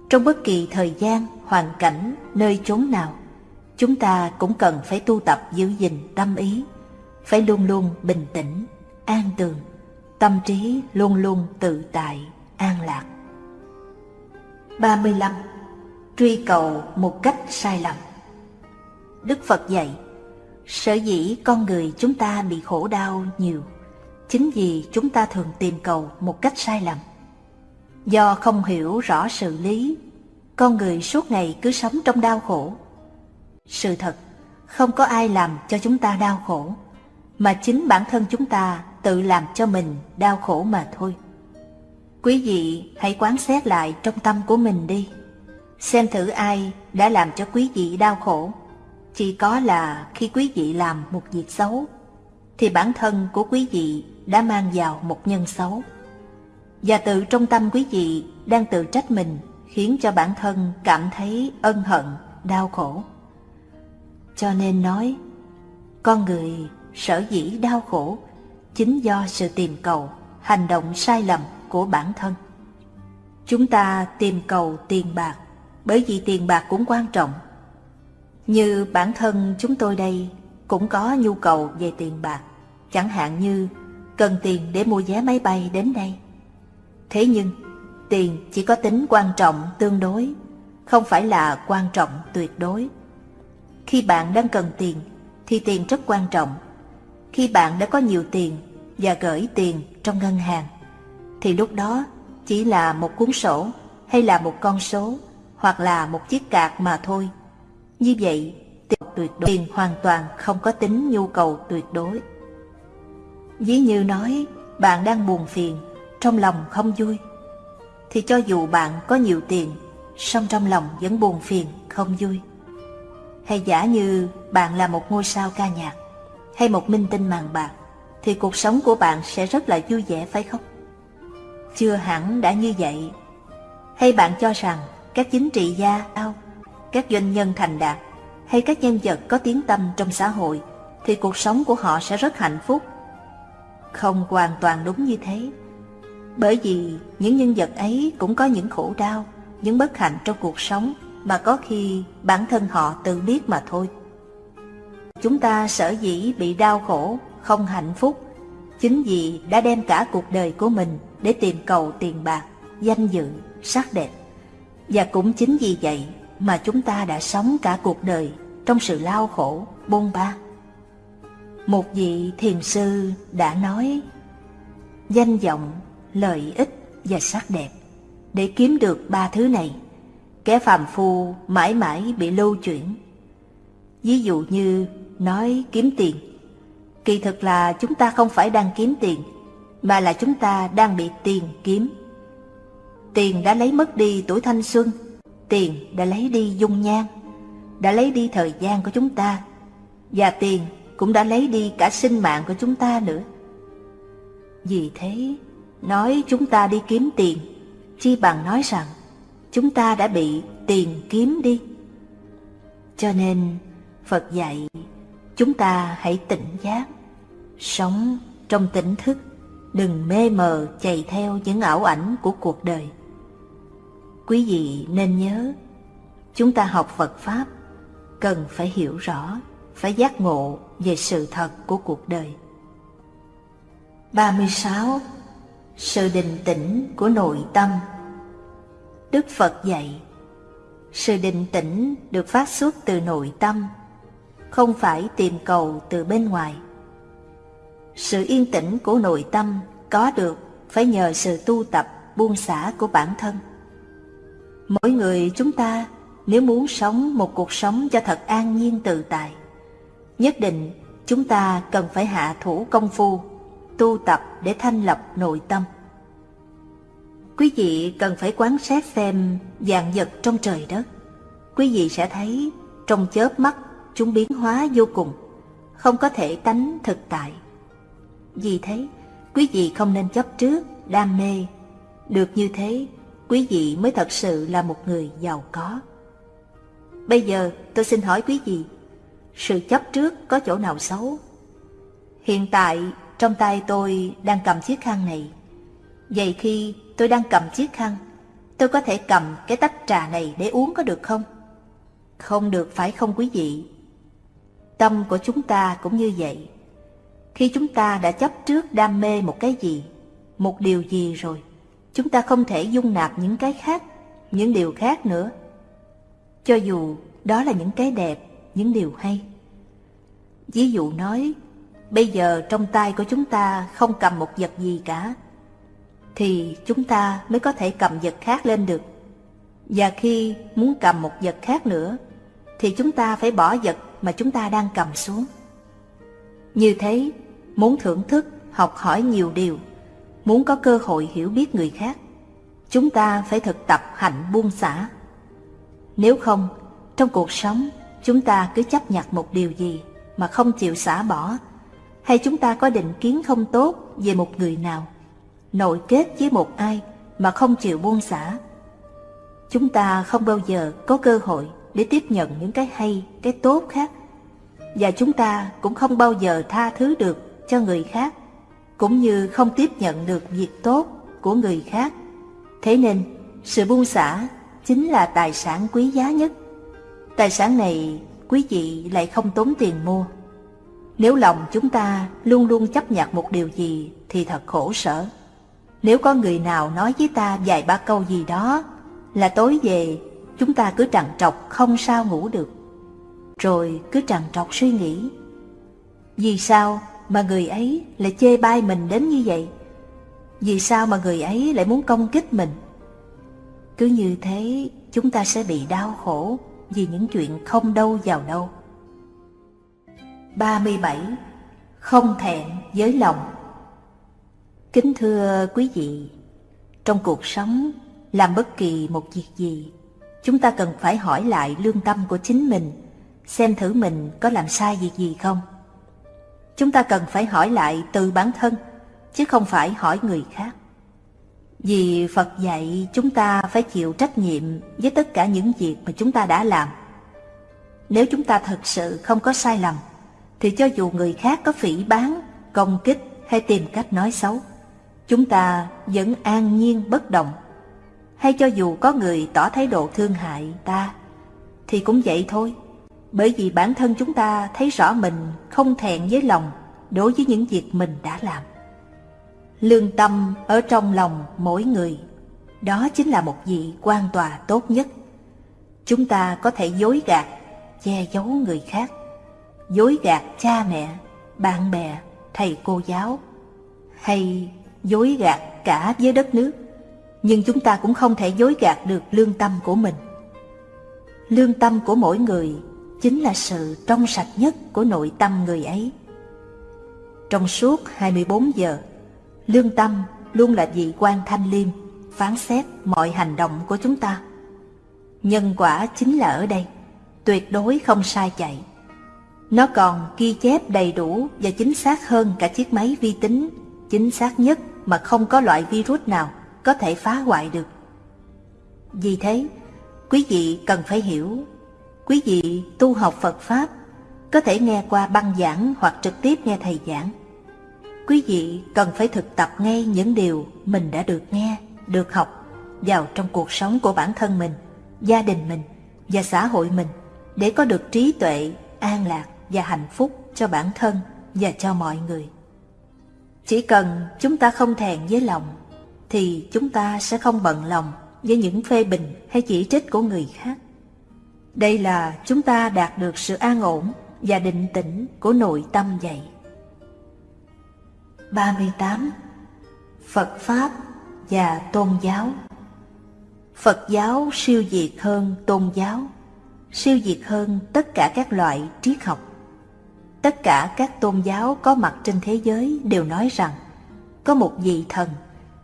trong bất kỳ thời gian hoàn cảnh nơi chốn nào chúng ta cũng cần phải tu tập giữ gìn tâm ý phải luôn luôn bình tĩnh an tường tâm trí luôn luôn tự tại, an lạc. 35. Truy cầu một cách sai lầm Đức Phật dạy, sở dĩ con người chúng ta bị khổ đau nhiều, chính vì chúng ta thường tìm cầu một cách sai lầm. Do không hiểu rõ sự lý, con người suốt ngày cứ sống trong đau khổ. Sự thật, không có ai làm cho chúng ta đau khổ, mà chính bản thân chúng ta tự làm cho mình đau khổ mà thôi. Quý vị hãy quán xét lại trong tâm của mình đi. Xem thử ai đã làm cho quý vị đau khổ. Chỉ có là khi quý vị làm một việc xấu, thì bản thân của quý vị đã mang vào một nhân xấu. Và tự trong tâm quý vị đang tự trách mình khiến cho bản thân cảm thấy ân hận, đau khổ. Cho nên nói, con người sở dĩ đau khổ chính do sự tìm cầu, hành động sai lầm của bản thân. Chúng ta tìm cầu tiền bạc, bởi vì tiền bạc cũng quan trọng. Như bản thân chúng tôi đây cũng có nhu cầu về tiền bạc, chẳng hạn như cần tiền để mua vé máy bay đến đây. Thế nhưng, tiền chỉ có tính quan trọng tương đối, không phải là quan trọng tuyệt đối. Khi bạn đang cần tiền, thì tiền rất quan trọng. Khi bạn đã có nhiều tiền và gửi tiền trong ngân hàng, thì lúc đó chỉ là một cuốn sổ hay là một con số hoặc là một chiếc cạc mà thôi. Như vậy, tiền tuyệt đối tiền hoàn toàn không có tính nhu cầu tuyệt đối. Ví như nói, bạn đang buồn phiền, trong lòng không vui, thì cho dù bạn có nhiều tiền, song trong lòng vẫn buồn phiền, không vui. Hay giả như bạn là một ngôi sao ca nhạc, hay một minh tinh màn bạc, thì cuộc sống của bạn sẽ rất là vui vẻ phải không? Chưa hẳn đã như vậy. Hay bạn cho rằng các chính trị gia, ao, các doanh nhân thành đạt hay các nhân vật có tiếng tâm trong xã hội thì cuộc sống của họ sẽ rất hạnh phúc? Không hoàn toàn đúng như thế. Bởi vì những nhân vật ấy cũng có những khổ đau, những bất hạnh trong cuộc sống mà có khi bản thân họ tự biết mà thôi. Chúng ta sở dĩ bị đau khổ không hạnh phúc chính vì đã đem cả cuộc đời của mình để tìm cầu tiền bạc, danh dự, sắc đẹp. Và cũng chính vì vậy mà chúng ta đã sống cả cuộc đời trong sự lao khổ, bôn ba. Một vị thiền sư đã nói, danh vọng, lợi ích và sắc đẹp, để kiếm được ba thứ này, kẻ phàm phu mãi mãi bị lưu chuyển. Ví dụ như nói kiếm tiền, kỳ thực là chúng ta không phải đang kiếm tiền, mà là chúng ta đang bị tiền kiếm. Tiền đã lấy mất đi tuổi thanh xuân, tiền đã lấy đi dung nhan, đã lấy đi thời gian của chúng ta, và tiền cũng đã lấy đi cả sinh mạng của chúng ta nữa. Vì thế, nói chúng ta đi kiếm tiền, chi bằng nói rằng chúng ta đã bị tiền kiếm đi. Cho nên, Phật dạy chúng ta hãy tỉnh giác, sống trong tỉnh thức, đừng mê mờ chạy theo những ảo ảnh của cuộc đời. Quý vị nên nhớ, chúng ta học Phật Pháp cần phải hiểu rõ, phải giác ngộ về sự thật của cuộc đời. 36. Sự định tĩnh của nội tâm Đức Phật dạy, Sự định tĩnh được phát xuất từ nội tâm, Không phải tìm cầu từ bên ngoài Sự yên tĩnh của nội tâm có được phải nhờ sự tu tập, buông xả của bản thân Mỗi người chúng ta nếu muốn sống một cuộc sống cho thật an nhiên tự tại Nhất định chúng ta cần phải hạ thủ công phu Tu tập để thanh lập nội tâm. Quý vị cần phải quán sát xem dạng vật trong trời đất. Quý vị sẽ thấy trong chớp mắt chúng biến hóa vô cùng Không có thể tánh thực tại. Vì thế quý vị không nên chấp trước, đam mê. Được như thế quý vị mới thật sự là một người giàu có. Bây giờ tôi xin hỏi quý vị, sự chấp trước có chỗ nào xấu? Hiện tại trong tay tôi đang cầm chiếc khăn này. Vậy khi tôi đang cầm chiếc khăn, tôi có thể cầm cái tách trà này để uống có được không? Không được phải không quý vị? Tâm của chúng ta cũng như vậy. Khi chúng ta đã chấp trước đam mê một cái gì, một điều gì rồi, chúng ta không thể dung nạp những cái khác, những điều khác nữa. Cho dù đó là những cái đẹp, những điều hay. Ví dụ nói, bây giờ trong tay của chúng ta không cầm một vật gì cả, thì chúng ta mới có thể cầm vật khác lên được. Và khi muốn cầm một vật khác nữa, thì chúng ta phải bỏ vật mà chúng ta đang cầm xuống. Như thế, muốn thưởng thức, học hỏi nhiều điều muốn có cơ hội hiểu biết người khác, chúng ta phải thực tập hạnh buông xả. Nếu không, trong cuộc sống, chúng ta cứ chấp nhặt một điều gì mà không chịu xả bỏ, hay chúng ta có định kiến không tốt về một người nào, nội kết với một ai mà không chịu buông xả. Chúng ta không bao giờ có cơ hội để tiếp nhận những cái hay, cái tốt khác, và chúng ta cũng không bao giờ tha thứ được cho người khác cũng như không tiếp nhận được việc tốt của người khác. Thế nên, sự buông xả chính là tài sản quý giá nhất. Tài sản này quý vị lại không tốn tiền mua. Nếu lòng chúng ta luôn luôn chấp nhận một điều gì thì thật khổ sở. Nếu có người nào nói với ta vài ba câu gì đó là tối về, chúng ta cứ trằn trọc không sao ngủ được. Rồi cứ trằn trọc suy nghĩ. Vì sao mà người ấy lại chê bai mình đến như vậy? Vì sao mà người ấy lại muốn công kích mình? Cứ như thế, chúng ta sẽ bị đau khổ vì những chuyện không đâu vào đâu. 37. Không thẹn với lòng Kính thưa quý vị, trong cuộc sống, làm bất kỳ một việc gì, chúng ta cần phải hỏi lại lương tâm của chính mình, xem thử mình có làm sai việc gì không. Chúng ta cần phải hỏi lại từ bản thân, chứ không phải hỏi người khác. Vì Phật dạy chúng ta phải chịu trách nhiệm với tất cả những việc mà chúng ta đã làm. Nếu chúng ta thật sự không có sai lầm, thì cho dù người khác có phỉ bán, công kích hay tìm cách nói xấu, chúng ta vẫn an nhiên bất động. Hay cho dù có người tỏ thái độ thương hại ta, thì cũng vậy thôi. Bởi vì bản thân chúng ta thấy rõ mình không thẹn với lòng đối với những việc mình đã làm. Lương tâm ở trong lòng mỗi người, đó chính là một vị quan tòa tốt nhất. Chúng ta có thể dối gạt, che giấu người khác, dối gạt cha mẹ, bạn bè, thầy cô giáo, hay dối gạt cả với đất nước. Nhưng chúng ta cũng không thể dối gạt được lương tâm của mình. Lương tâm của mỗi người chính là sự trong sạch nhất của nội tâm người ấy. Trong suốt 24 giờ, lương tâm luôn là vị quan thanh liêm, phán xét mọi hành động của chúng ta. Nhân quả chính là ở đây, tuyệt đối không sai chạy. Nó còn ghi chép đầy đủ và chính xác hơn cả chiếc máy vi tính, chính xác nhất mà không có loại virus nào có thể phá hoại được. Vì thế, quý vị cần phải hiểu, quý vị tu học Phật Pháp có thể nghe qua băng giảng hoặc trực tiếp nghe thầy giảng. Quý vị cần phải thực tập ngay những điều mình đã được nghe, được học vào trong cuộc sống của bản thân mình, gia đình mình và xã hội mình để có được trí tuệ, an lạc và hạnh phúc cho bản thân và cho mọi người. Chỉ cần chúng ta không thèn với lòng thì chúng ta sẽ không bận lòng với những phê bình hay chỉ trích của người khác. Đây là chúng ta đạt được sự an ổn và định tĩnh của nội tâm vậy. 38. Phật Pháp và Tôn giáo Phật giáo siêu việt hơn tôn giáo, siêu việt hơn tất cả các loại triết học. Tất cả các tôn giáo có mặt trên thế giới đều nói rằng có một vị thần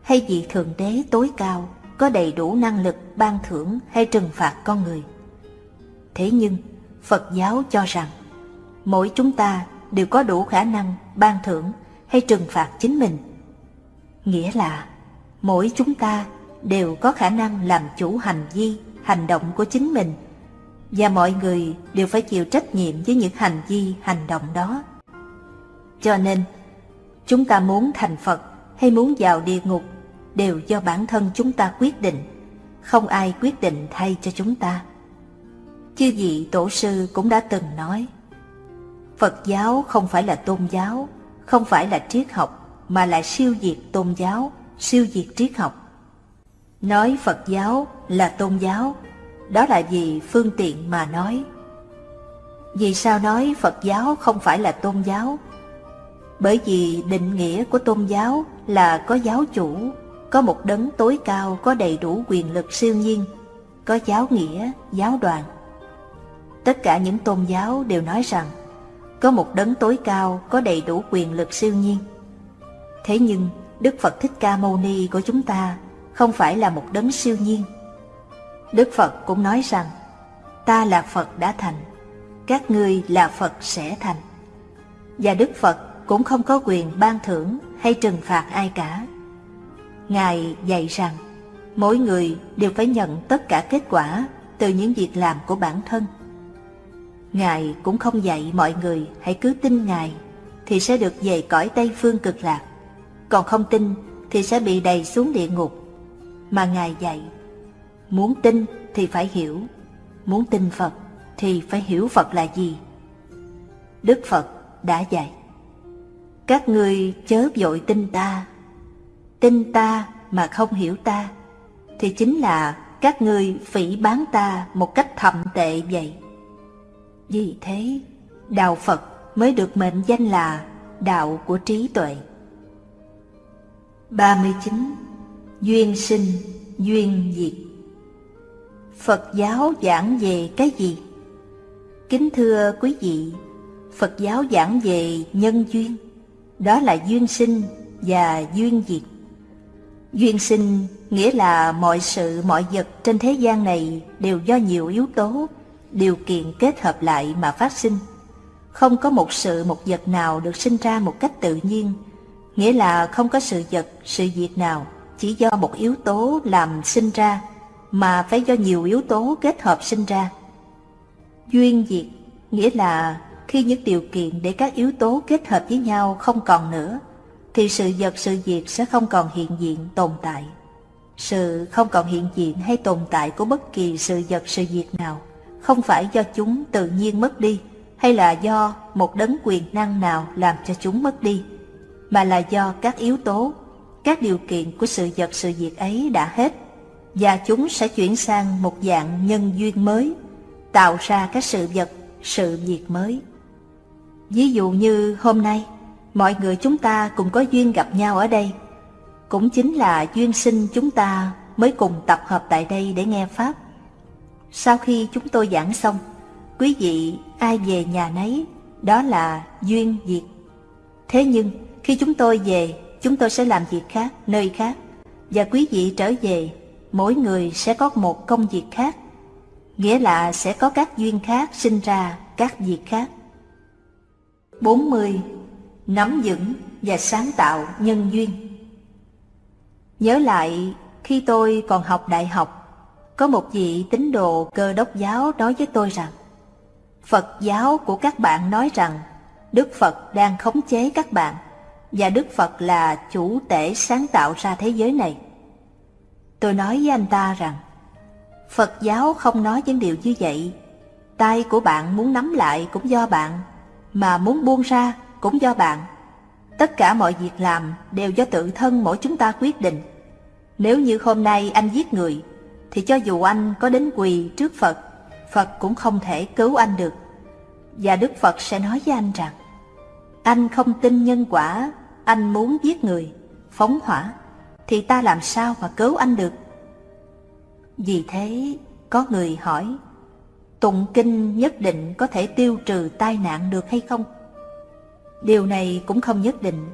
hay vị thượng đế tối cao có đầy đủ năng lực ban thưởng hay trừng phạt con người. Thế nhưng, Phật giáo cho rằng mỗi chúng ta đều có đủ khả năng ban thưởng hay trừng phạt chính mình. Nghĩa là mỗi chúng ta đều có khả năng làm chủ hành vi, hành động của chính mình và mọi người đều phải chịu trách nhiệm với những hành vi, hành động đó. Cho nên, chúng ta muốn thành Phật hay muốn vào địa ngục đều do bản thân chúng ta quyết định, không ai quyết định thay cho chúng ta. Chư vị tổ sư cũng đã từng nói, Phật giáo không phải là tôn giáo, không phải là triết học, mà là siêu diệt tôn giáo, siêu diệt triết học. Nói Phật giáo là tôn giáo, đó là vì phương tiện mà nói. Vì sao nói Phật giáo không phải là tôn giáo? Bởi vì định nghĩa của tôn giáo là có giáo chủ, có một đấng tối cao có đầy đủ quyền lực siêu nhiên, có giáo nghĩa, giáo đoàn. Tất cả những tôn giáo đều nói rằng có một đấng tối cao có đầy đủ quyền lực siêu nhiên. Thế nhưng Đức Phật Thích Ca Mâu Ni của chúng ta không phải là một đấng siêu nhiên. Đức Phật cũng nói rằng ta là Phật đã thành, các ngươi là Phật sẽ thành. Và Đức Phật cũng không có quyền ban thưởng hay trừng phạt ai cả. Ngài dạy rằng mỗi người đều phải nhận tất cả kết quả từ những việc làm của bản thân. Ngài cũng không dạy mọi người hãy cứ tin Ngài thì sẽ được về cõi Tây Phương cực lạc, còn không tin thì sẽ bị đầy xuống địa ngục. Mà Ngài dạy, muốn tin thì phải hiểu, muốn tin Phật thì phải hiểu Phật là gì. Đức Phật đã dạy, các ngươi chớ vội tin ta, tin ta mà không hiểu ta, thì chính là các ngươi phỉ bán ta một cách thậm tệ vậy. Vì thế, Đạo Phật mới được mệnh danh là Đạo của trí tuệ. 39. Duyên sinh, duyên diệt Phật giáo giảng về cái gì? Kính thưa quý vị, Phật giáo giảng về nhân duyên, đó là duyên sinh và duyên diệt. Duyên sinh nghĩa là mọi sự mọi vật trên thế gian này đều do nhiều yếu tố điều kiện kết hợp lại mà phát sinh. Không có một sự một vật nào được sinh ra một cách tự nhiên, nghĩa là không có sự vật, sự việc nào chỉ do một yếu tố làm sinh ra, mà phải do nhiều yếu tố kết hợp sinh ra. Duyên diệt nghĩa là khi những điều kiện để các yếu tố kết hợp với nhau không còn nữa, thì sự vật sự việc sẽ không còn hiện diện tồn tại. Sự không còn hiện diện hay tồn tại của bất kỳ sự vật sự việc nào không phải do chúng tự nhiên mất đi hay là do một đấng quyền năng nào làm cho chúng mất đi, mà là do các yếu tố các điều kiện của sự vật sự việc ấy đã hết, và chúng sẽ chuyển sang một dạng nhân duyên mới, tạo ra các sự vật, sự việc mới. Ví dụ như hôm nay, mọi người chúng ta cùng có duyên gặp nhau ở đây, cũng chính là duyên sinh chúng ta mới cùng tập hợp tại đây để nghe Pháp. Sau khi chúng tôi giảng xong, quý vị ai về nhà nấy, đó là duyên diệt. Thế nhưng, khi chúng tôi về, chúng tôi sẽ làm việc khác, nơi khác, và quý vị trở về, mỗi người sẽ có một công việc khác, nghĩa là sẽ có các duyên khác sinh ra các việc khác. 40. Nắm vững và sáng tạo nhân duyên Nhớ lại khi tôi còn học đại học, có một vị tín đồ cơ đốc giáo nói với tôi rằng Phật giáo của các bạn nói rằng Đức Phật đang khống chế các bạn và Đức Phật là chủ tể sáng tạo ra thế giới này. Tôi nói với anh ta rằng Phật giáo không nói những điều như vậy. Tay của bạn muốn nắm lại cũng do bạn, mà muốn buông ra cũng do bạn. Tất cả mọi việc làm đều do tự thân mỗi chúng ta quyết định. Nếu như hôm nay anh giết người, thì cho dù anh có đến quỳ trước Phật, Phật cũng không thể cứu anh được. Và Đức Phật sẽ nói với anh rằng, anh không tin nhân quả, anh muốn giết người, phóng hỏa, thì ta làm sao mà cứu anh được? Vì thế, có người hỏi, tụng kinh nhất định có thể tiêu trừ tai nạn được hay không? Điều này cũng không nhất định,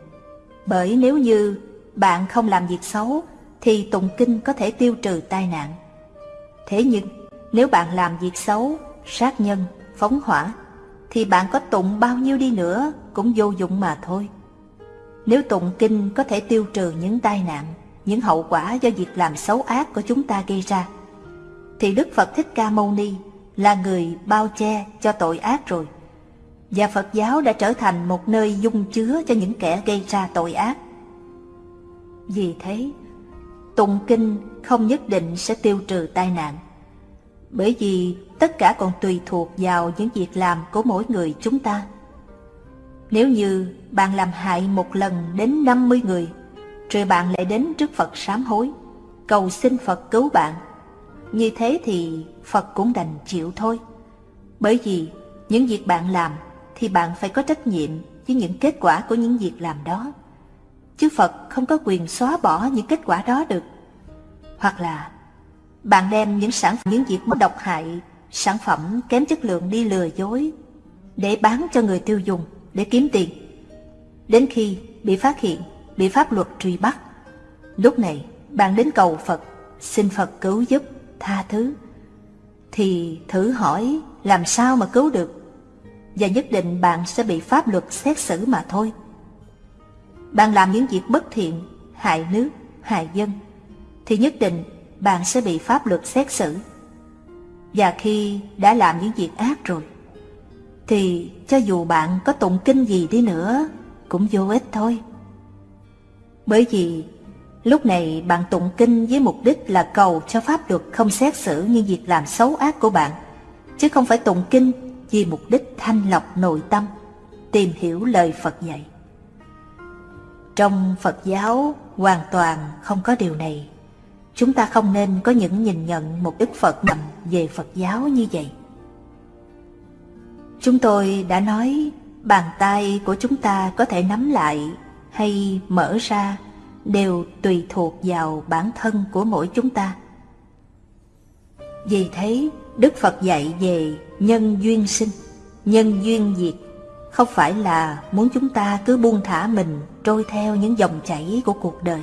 bởi nếu như bạn không làm việc xấu, thì tụng kinh có thể tiêu trừ tai nạn. Thế nhưng, nếu bạn làm việc xấu, sát nhân, phóng hỏa, thì bạn có tụng bao nhiêu đi nữa cũng vô dụng mà thôi. Nếu tụng kinh có thể tiêu trừ những tai nạn, những hậu quả do việc làm xấu ác của chúng ta gây ra, thì Đức Phật Thích Ca Mâu Ni là người bao che cho tội ác rồi. Và Phật giáo đã trở thành một nơi dung chứa cho những kẻ gây ra tội ác. Vì thế, tụng kinh không nhất định sẽ tiêu trừ tai nạn. Bởi vì tất cả còn tùy thuộc vào những việc làm của mỗi người chúng ta. Nếu như bạn làm hại một lần đến 50 người, rồi bạn lại đến trước Phật sám hối, cầu xin Phật cứu bạn, như thế thì Phật cũng đành chịu thôi. Bởi vì những việc bạn làm thì bạn phải có trách nhiệm với những kết quả của những việc làm đó. Chứ Phật không có quyền xóa bỏ những kết quả đó được. Hoặc là bạn đem những sản phẩm, những việc độc hại, sản phẩm kém chất lượng đi lừa dối để bán cho người tiêu dùng để kiếm tiền. Đến khi bị phát hiện, bị pháp luật truy bắt, lúc này bạn đến cầu Phật, xin Phật cứu giúp, tha thứ, thì thử hỏi làm sao mà cứu được, và nhất định bạn sẽ bị pháp luật xét xử mà thôi. Bạn làm những việc bất thiện, hại nước, hại dân, thì nhất định bạn sẽ bị pháp luật xét xử. Và khi đã làm những việc ác rồi, thì cho dù bạn có tụng kinh gì đi nữa, cũng vô ích thôi. Bởi vì lúc này bạn tụng kinh với mục đích là cầu cho pháp luật không xét xử những việc làm xấu ác của bạn, chứ không phải tụng kinh vì mục đích thanh lọc nội tâm, tìm hiểu lời Phật dạy. Trong Phật giáo hoàn toàn không có điều này. Chúng ta không nên có những nhìn nhận một Đức Phật nằm về Phật giáo như vậy. Chúng tôi đã nói bàn tay của chúng ta có thể nắm lại hay mở ra đều tùy thuộc vào bản thân của mỗi chúng ta. Vì thế, Đức Phật dạy về nhân duyên sinh, nhân duyên diệt, không phải là muốn chúng ta cứ buông thả mình trôi theo những dòng chảy của cuộc đời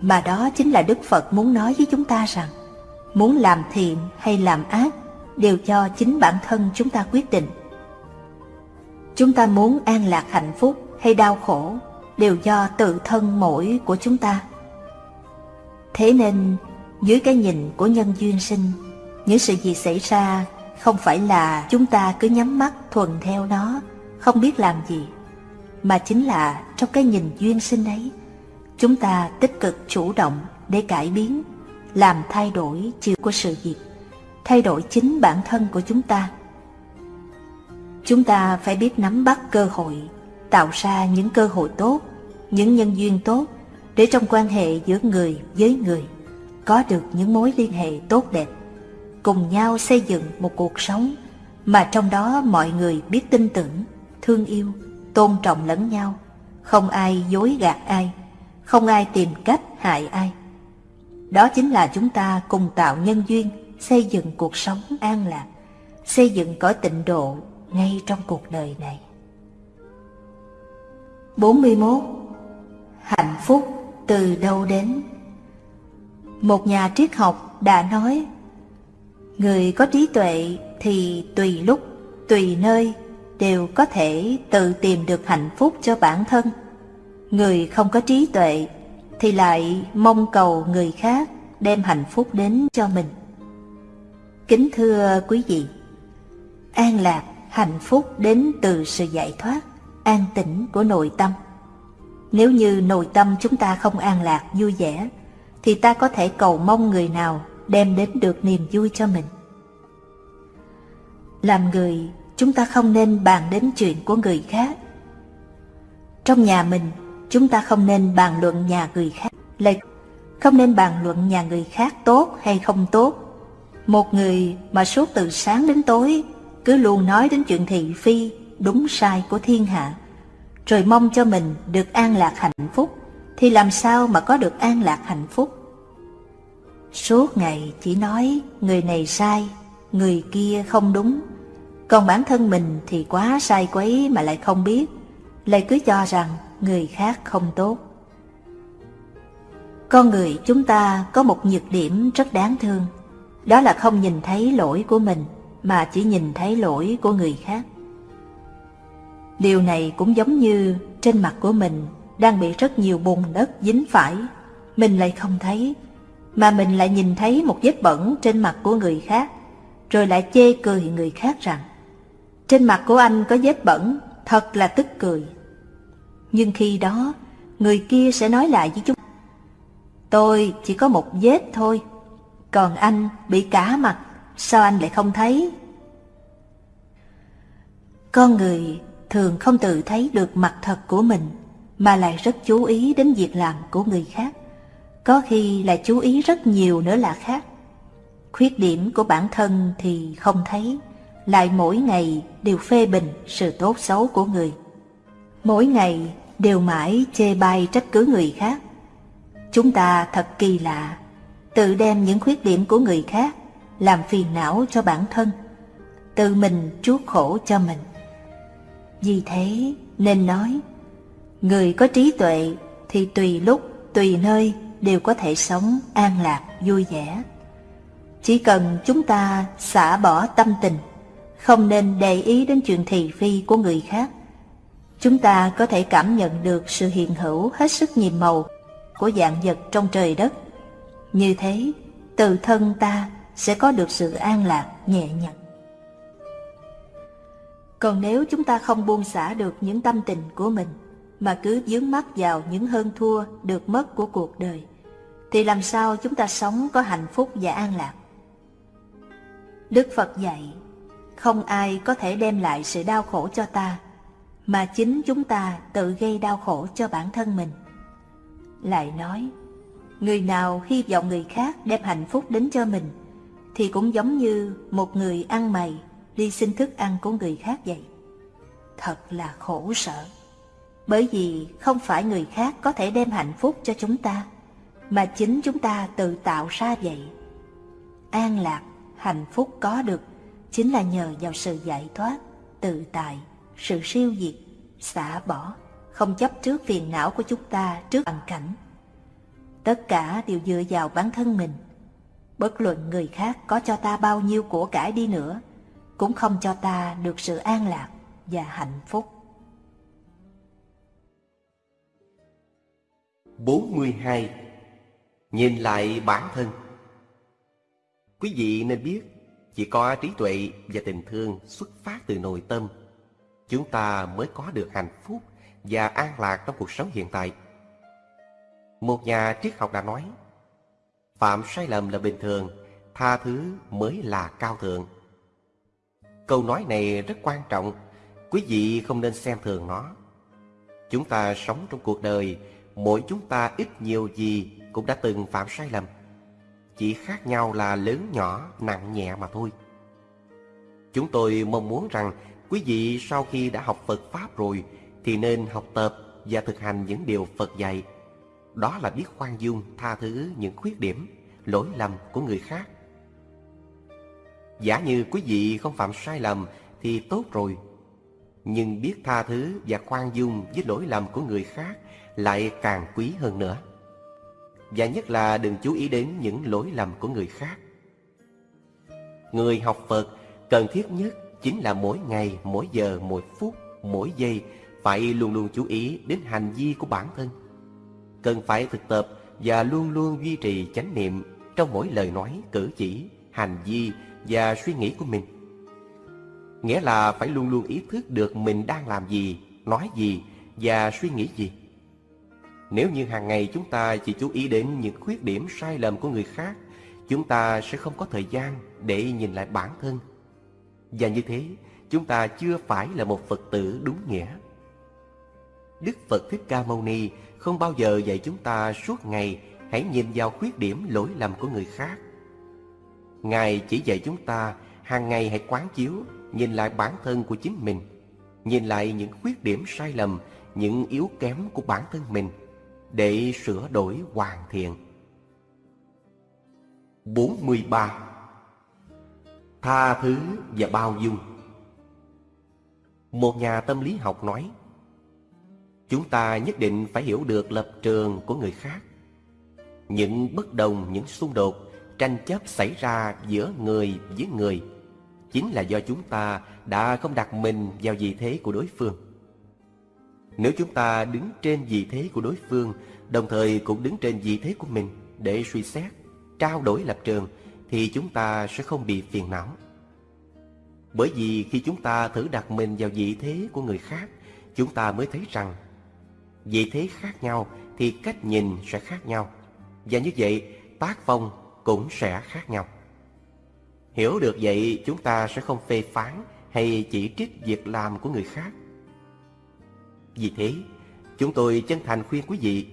mà đó chính là Đức Phật muốn nói với chúng ta rằng muốn làm thiện hay làm ác đều cho chính bản thân chúng ta quyết định. Chúng ta muốn an lạc hạnh phúc hay đau khổ đều do tự thân mỗi của chúng ta. Thế nên, dưới cái nhìn của nhân duyên sinh, những sự gì xảy ra không phải là chúng ta cứ nhắm mắt thuần theo nó, không biết làm gì, mà chính là trong cái nhìn duyên sinh ấy, Chúng ta tích cực chủ động để cải biến, làm thay đổi chiều của sự việc, thay đổi chính bản thân của chúng ta. Chúng ta phải biết nắm bắt cơ hội, tạo ra những cơ hội tốt, những nhân duyên tốt để trong quan hệ giữa người với người có được những mối liên hệ tốt đẹp, cùng nhau xây dựng một cuộc sống mà trong đó mọi người biết tin tưởng, thương yêu, tôn trọng lẫn nhau, không ai dối gạt ai, không ai tìm cách hại ai. Đó chính là chúng ta cùng tạo nhân duyên, xây dựng cuộc sống an lạc, xây dựng cõi tịnh độ ngay trong cuộc đời này. 41. Hạnh phúc từ đâu đến? Một nhà triết học đã nói Người có trí tuệ thì tùy lúc, tùy nơi đều có thể tự tìm được hạnh phúc cho bản thân. Người không có trí tuệ thì lại mong cầu người khác đem hạnh phúc đến cho mình. Kính thưa quý vị, an lạc, hạnh phúc đến từ sự giải thoát, an tĩnh của nội tâm. Nếu như nội tâm chúng ta không an lạc, vui vẻ, thì ta có thể cầu mong người nào đem đến được niềm vui cho mình. Làm người, chúng ta không nên bàn đến chuyện của người khác. Trong nhà mình, chúng ta không nên bàn luận nhà người khác, lại không nên bàn luận nhà người khác tốt hay không tốt. Một người mà suốt từ sáng đến tối cứ luôn nói đến chuyện thị phi, đúng sai của thiên hạ, rồi mong cho mình được an lạc hạnh phúc, thì làm sao mà có được an lạc hạnh phúc? Suốt ngày chỉ nói người này sai, người kia không đúng, còn bản thân mình thì quá sai quấy mà lại không biết, lại cứ cho rằng người khác không tốt. Con người chúng ta có một nhược điểm rất đáng thương, đó là không nhìn thấy lỗi của mình mà chỉ nhìn thấy lỗi của người khác. Điều này cũng giống như trên mặt của mình đang bị rất nhiều bùn đất dính phải, mình lại không thấy, mà mình lại nhìn thấy một vết bẩn trên mặt của người khác, rồi lại chê cười người khác rằng trên mặt của anh có vết bẩn, thật là tức cười. Nhưng khi đó, người kia sẽ nói lại với chúng Tôi chỉ có một vết thôi, còn anh bị cả mặt, sao anh lại không thấy? Con người thường không tự thấy được mặt thật của mình, mà lại rất chú ý đến việc làm của người khác. Có khi lại chú ý rất nhiều nữa là khác. Khuyết điểm của bản thân thì không thấy, lại mỗi ngày đều phê bình sự tốt xấu của người. Mỗi ngày đều mãi chê bai trách cứ người khác. Chúng ta thật kỳ lạ, tự đem những khuyết điểm của người khác làm phiền não cho bản thân, tự mình chuốc khổ cho mình. Vì thế nên nói, người có trí tuệ thì tùy lúc, tùy nơi đều có thể sống an lạc, vui vẻ. Chỉ cần chúng ta xả bỏ tâm tình, không nên để ý đến chuyện thị phi của người khác. Chúng ta có thể cảm nhận được sự hiện hữu hết sức nhiệm màu của dạng vật trong trời đất. Như thế, từ thân ta sẽ có được sự an lạc, nhẹ nhàng. Còn nếu chúng ta không buông xả được những tâm tình của mình, mà cứ dướng mắt vào những hơn thua được mất của cuộc đời, thì làm sao chúng ta sống có hạnh phúc và an lạc? Đức Phật dạy, không ai có thể đem lại sự đau khổ cho ta, mà chính chúng ta tự gây đau khổ cho bản thân mình. Lại nói, người nào hy vọng người khác đem hạnh phúc đến cho mình, thì cũng giống như một người ăn mày đi xin thức ăn của người khác vậy. Thật là khổ sở, bởi vì không phải người khác có thể đem hạnh phúc cho chúng ta, mà chính chúng ta tự tạo ra vậy. An lạc, hạnh phúc có được chính là nhờ vào sự giải thoát, tự tại, sự siêu diệt, xả bỏ, không chấp trước phiền não của chúng ta trước hoàn cảnh. Tất cả đều dựa vào bản thân mình. Bất luận người khác có cho ta bao nhiêu của cải đi nữa, cũng không cho ta được sự an lạc và hạnh phúc. 42. Nhìn lại bản thân Quý vị nên biết, chỉ có trí tuệ và tình thương xuất phát từ nội tâm, chúng ta mới có được hạnh phúc và an lạc trong cuộc sống hiện tại. Một nhà triết học đã nói, phạm sai lầm là bình thường, tha thứ mới là cao thượng. Câu nói này rất quan trọng, quý vị không nên xem thường nó. Chúng ta sống trong cuộc đời, mỗi chúng ta ít nhiều gì cũng đã từng phạm sai lầm. Chỉ khác nhau là lớn nhỏ, nặng nhẹ mà thôi. Chúng tôi mong muốn rằng quý vị sau khi đã học Phật Pháp rồi thì nên học tập và thực hành những điều Phật dạy. Đó là biết khoan dung, tha thứ những khuyết điểm, lỗi lầm của người khác. Giả như quý vị không phạm sai lầm thì tốt rồi. Nhưng biết tha thứ và khoan dung với lỗi lầm của người khác lại càng quý hơn nữa. Và nhất là đừng chú ý đến những lỗi lầm của người khác. Người học Phật cần thiết nhất chính là mỗi ngày, mỗi giờ, mỗi phút, mỗi giây phải luôn luôn chú ý đến hành vi của bản thân. Cần phải thực tập và luôn luôn duy trì chánh niệm trong mỗi lời nói, cử chỉ, hành vi và suy nghĩ của mình. Nghĩa là phải luôn luôn ý thức được mình đang làm gì, nói gì và suy nghĩ gì. Nếu như hàng ngày chúng ta chỉ chú ý đến những khuyết điểm sai lầm của người khác, chúng ta sẽ không có thời gian để nhìn lại bản thân. Và như thế, chúng ta chưa phải là một Phật tử đúng nghĩa. Đức Phật Thích Ca Mâu Ni không bao giờ dạy chúng ta suốt ngày hãy nhìn vào khuyết điểm lỗi lầm của người khác. Ngài chỉ dạy chúng ta hàng ngày hãy quán chiếu, nhìn lại bản thân của chính mình, nhìn lại những khuyết điểm sai lầm, những yếu kém của bản thân mình để sửa đổi hoàn thiện. 43. Tha thứ và bao dung. Một nhà tâm lý học nói Chúng ta nhất định phải hiểu được lập trường của người khác. Những bất đồng, những xung đột, tranh chấp xảy ra giữa người với người Chính là do chúng ta đã không đặt mình vào vị thế của đối phương. Nếu chúng ta đứng trên vị thế của đối phương Đồng thời cũng đứng trên vị thế của mình để suy xét, trao đổi lập trường thì chúng ta sẽ không bị phiền não. Bởi vì khi chúng ta thử đặt mình vào vị thế của người khác, Chúng ta mới thấy rằng vị thế khác nhau thì cách nhìn sẽ khác nhau. Và như vậy, tác phong cũng sẽ khác nhau. Hiểu được vậy, chúng ta sẽ không phê phán hay chỉ trích việc làm của người khác. Vì thế, chúng tôi chân thành khuyên quý vị,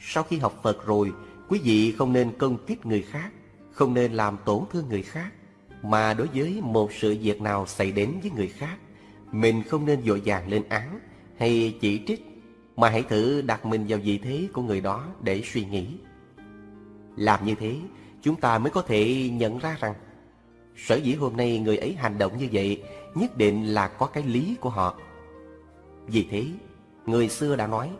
sau khi học phật rồi, quý vị không nên công kích người khác không nên làm tổn thương người khác mà đối với một sự việc nào xảy đến với người khác mình không nên vội vàng lên án hay chỉ trích mà hãy thử đặt mình vào vị thế của người đó để suy nghĩ. Làm như thế, chúng ta mới có thể nhận ra rằng sở dĩ hôm nay người ấy hành động như vậy nhất định là có cái lý của họ. Vì thế, người xưa đã nói,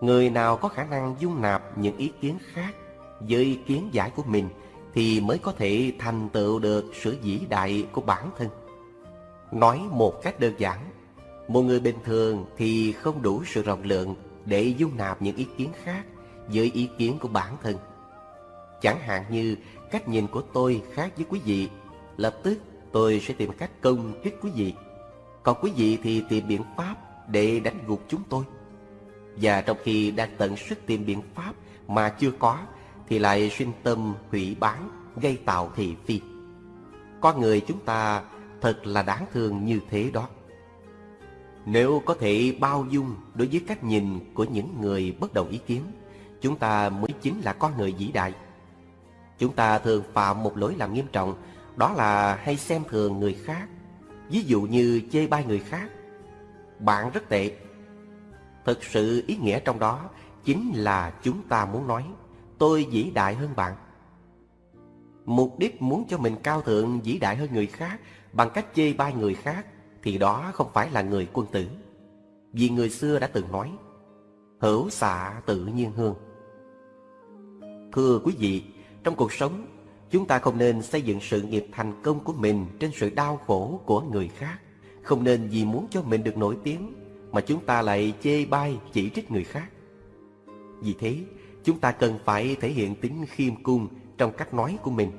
người nào có khả năng dung nạp những ý kiến khác với ý kiến giải của mình thì mới có thể thành tựu được sự vĩ đại của bản thân. Nói một cách đơn giản, một người bình thường thì không đủ sự rộng lượng để dung nạp những ý kiến khác với ý kiến của bản thân. Chẳng hạn như cách nhìn của tôi khác với quý vị, lập tức tôi sẽ tìm cách công kích quý vị. Còn quý vị thì tìm biện pháp để đánh gục chúng tôi. Và trong khi đang tận sức tìm biện pháp mà chưa có thì lại sinh tâm hủy bán, gây tạo thị phi. Con người chúng ta thật là đáng thương như thế đó. Nếu có thể bao dung đối với cách nhìn của những người bất đồng ý kiến, chúng ta mới chính là con người vĩ đại. Chúng ta thường phạm một lỗi làm nghiêm trọng, đó là hay xem thường người khác, ví dụ như chê bai người khác. Bạn rất tệ. Thực sự ý nghĩa trong đó chính là chúng ta muốn nói, tôi vĩ đại hơn bạn. Mục đích muốn cho mình cao thượng vĩ đại hơn người khác bằng cách chê bai người khác thì đó không phải là người quân tử. Vì người xưa đã từng nói, hữu xạ tự nhiên hương. Thưa quý vị, trong cuộc sống, chúng ta không nên xây dựng sự nghiệp thành công của mình trên sự đau khổ của người khác. Không nên vì muốn cho mình được nổi tiếng mà chúng ta lại chê bai chỉ trích người khác. Vì thế, chúng ta cần phải thể hiện tính khiêm cung trong cách nói của mình.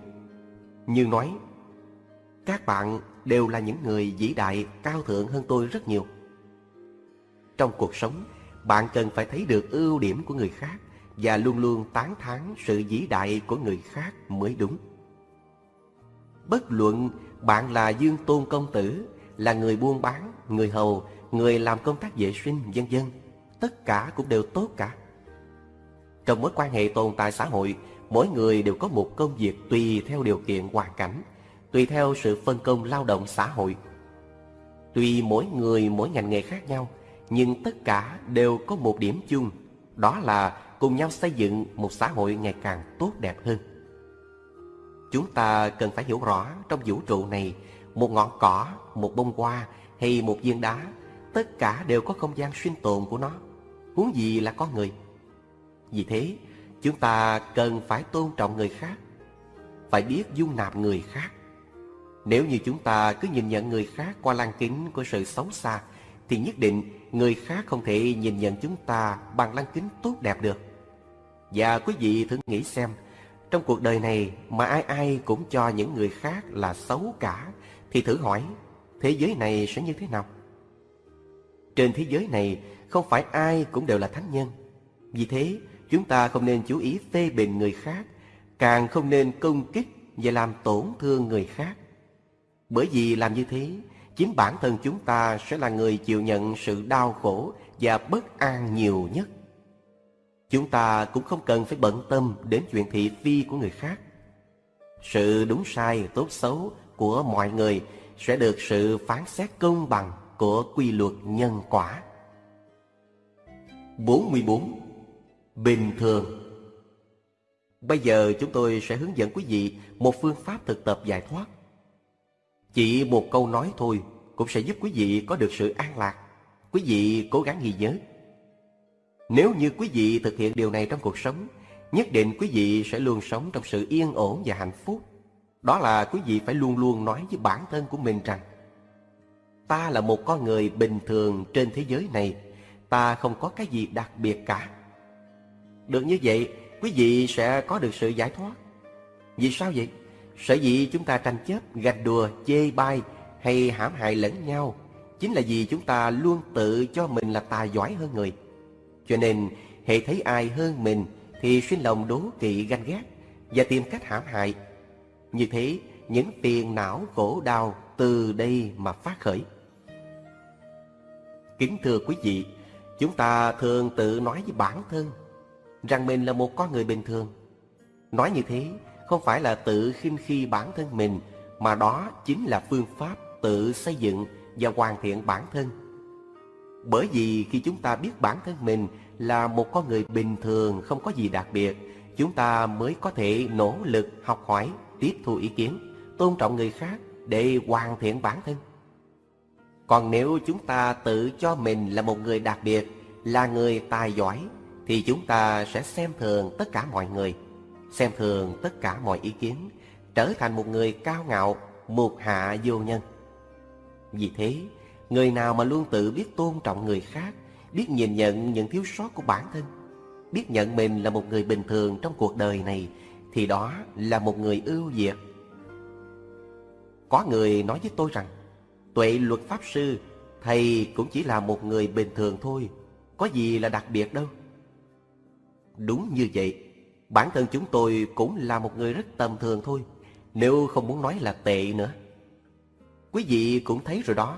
Như nói, các bạn đều là những người vĩ đại cao thượng hơn tôi rất nhiều. Trong cuộc sống, bạn cần phải thấy được ưu điểm của người khác và luôn luôn tán thán sự vĩ đại của người khác mới đúng. Bất luận bạn là Dương Tôn Công Tử, là người buôn bán, người hầu, người làm công tác vệ sinh, vân dân tất cả cũng đều tốt cả. Trong mối quan hệ tồn tại xã hội, mỗi người đều có một công việc tùy theo điều kiện hoàn cảnh, tùy theo sự phân công lao động xã hội. Tuy mỗi người mỗi ngành nghề khác nhau, nhưng tất cả đều có một điểm chung, đó là cùng nhau xây dựng một xã hội ngày càng tốt đẹp hơn. Chúng ta cần phải hiểu rõ trong vũ trụ này, một ngọn cỏ, một bông hoa hay một viên đá, tất cả đều có không gian sinh tồn của nó, huống gì là con người. Vì thế, chúng ta cần phải tôn trọng người khác, phải biết dung nạp người khác. Nếu như chúng ta cứ nhìn nhận người khác qua lăng kính của sự xấu xa, thì nhất định người khác không thể nhìn nhận chúng ta bằng lăng kính tốt đẹp được. Và quý vị thử nghĩ xem, trong cuộc đời này mà ai ai cũng cho những người khác là xấu cả, thì thử hỏi, thế giới này sẽ như thế nào? Trên thế giới này không phải ai cũng đều là thánh nhân. Vì thế, chúng ta không nên chú ý phê bình người khác, càng không nên công kích và làm tổn thương người khác. Bởi vì làm như thế, chính bản thân chúng ta sẽ là người chịu nhận sự đau khổ và bất an nhiều nhất. Chúng ta cũng không cần phải bận tâm đến chuyện thị phi của người khác. Sự đúng sai, tốt xấu của mọi người sẽ được sự phán xét công bằng của quy luật nhân quả. 44. Bình thường Bây giờ chúng tôi sẽ hướng dẫn quý vị một phương pháp thực tập giải thoát. Chỉ một câu nói thôi cũng sẽ giúp quý vị có được sự an lạc. Quý vị cố gắng ghi nhớ. Nếu như quý vị thực hiện điều này trong cuộc sống, nhất định quý vị sẽ luôn sống trong sự yên ổn và hạnh phúc. Đó là quý vị phải luôn luôn nói với bản thân của mình rằng Ta là một con người bình thường trên thế giới này Ta không có cái gì đặc biệt cả được như vậy Quý vị sẽ có được sự giải thoát. Vì sao vậy? Sở dĩ chúng ta tranh chấp, gạch đùa, chê bai hay hãm hại lẫn nhau Chính là vì chúng ta luôn tự cho mình là tài giỏi hơn người. Cho nên hệ thấy ai hơn mình Thì sinh lòng đố kỵ ganh ghét Và tìm cách hãm hại. Như thế những phiền não khổ đau từ đây mà phát khởi. Kính thưa quý vị, chúng ta thường tự nói với bản thân rằng mình là một con người bình thường. Nói như thế không phải là tự khinh khi bản thân mình, mà đó chính là phương pháp tự xây dựng và hoàn thiện bản thân. Bởi vì khi chúng ta biết bản thân mình là một con người bình thường không có gì đặc biệt, chúng ta mới có thể nỗ lực học hỏi, tiếp thu ý kiến, tôn trọng người khác để hoàn thiện bản thân. Còn nếu chúng ta tự cho mình là một người đặc biệt, là người tài giỏi, thì chúng ta sẽ xem thường tất cả mọi người, xem thường tất cả mọi ý kiến, trở thành một người cao ngạo, một hạ vô nhân. Vì thế, người nào mà luôn tự biết tôn trọng người khác, biết nhìn nhận những thiếu sót của bản thân, biết nhận mình là một người bình thường trong cuộc đời này, thì đó là một người ưu việt. Có người nói với tôi rằng, Tuệ luật pháp sư, thầy cũng chỉ là một người bình thường thôi, có gì là đặc biệt đâu. Đúng như vậy, bản thân chúng tôi cũng là một người rất tầm thường thôi, nếu không muốn nói là tệ nữa. Quý vị cũng thấy rồi đó,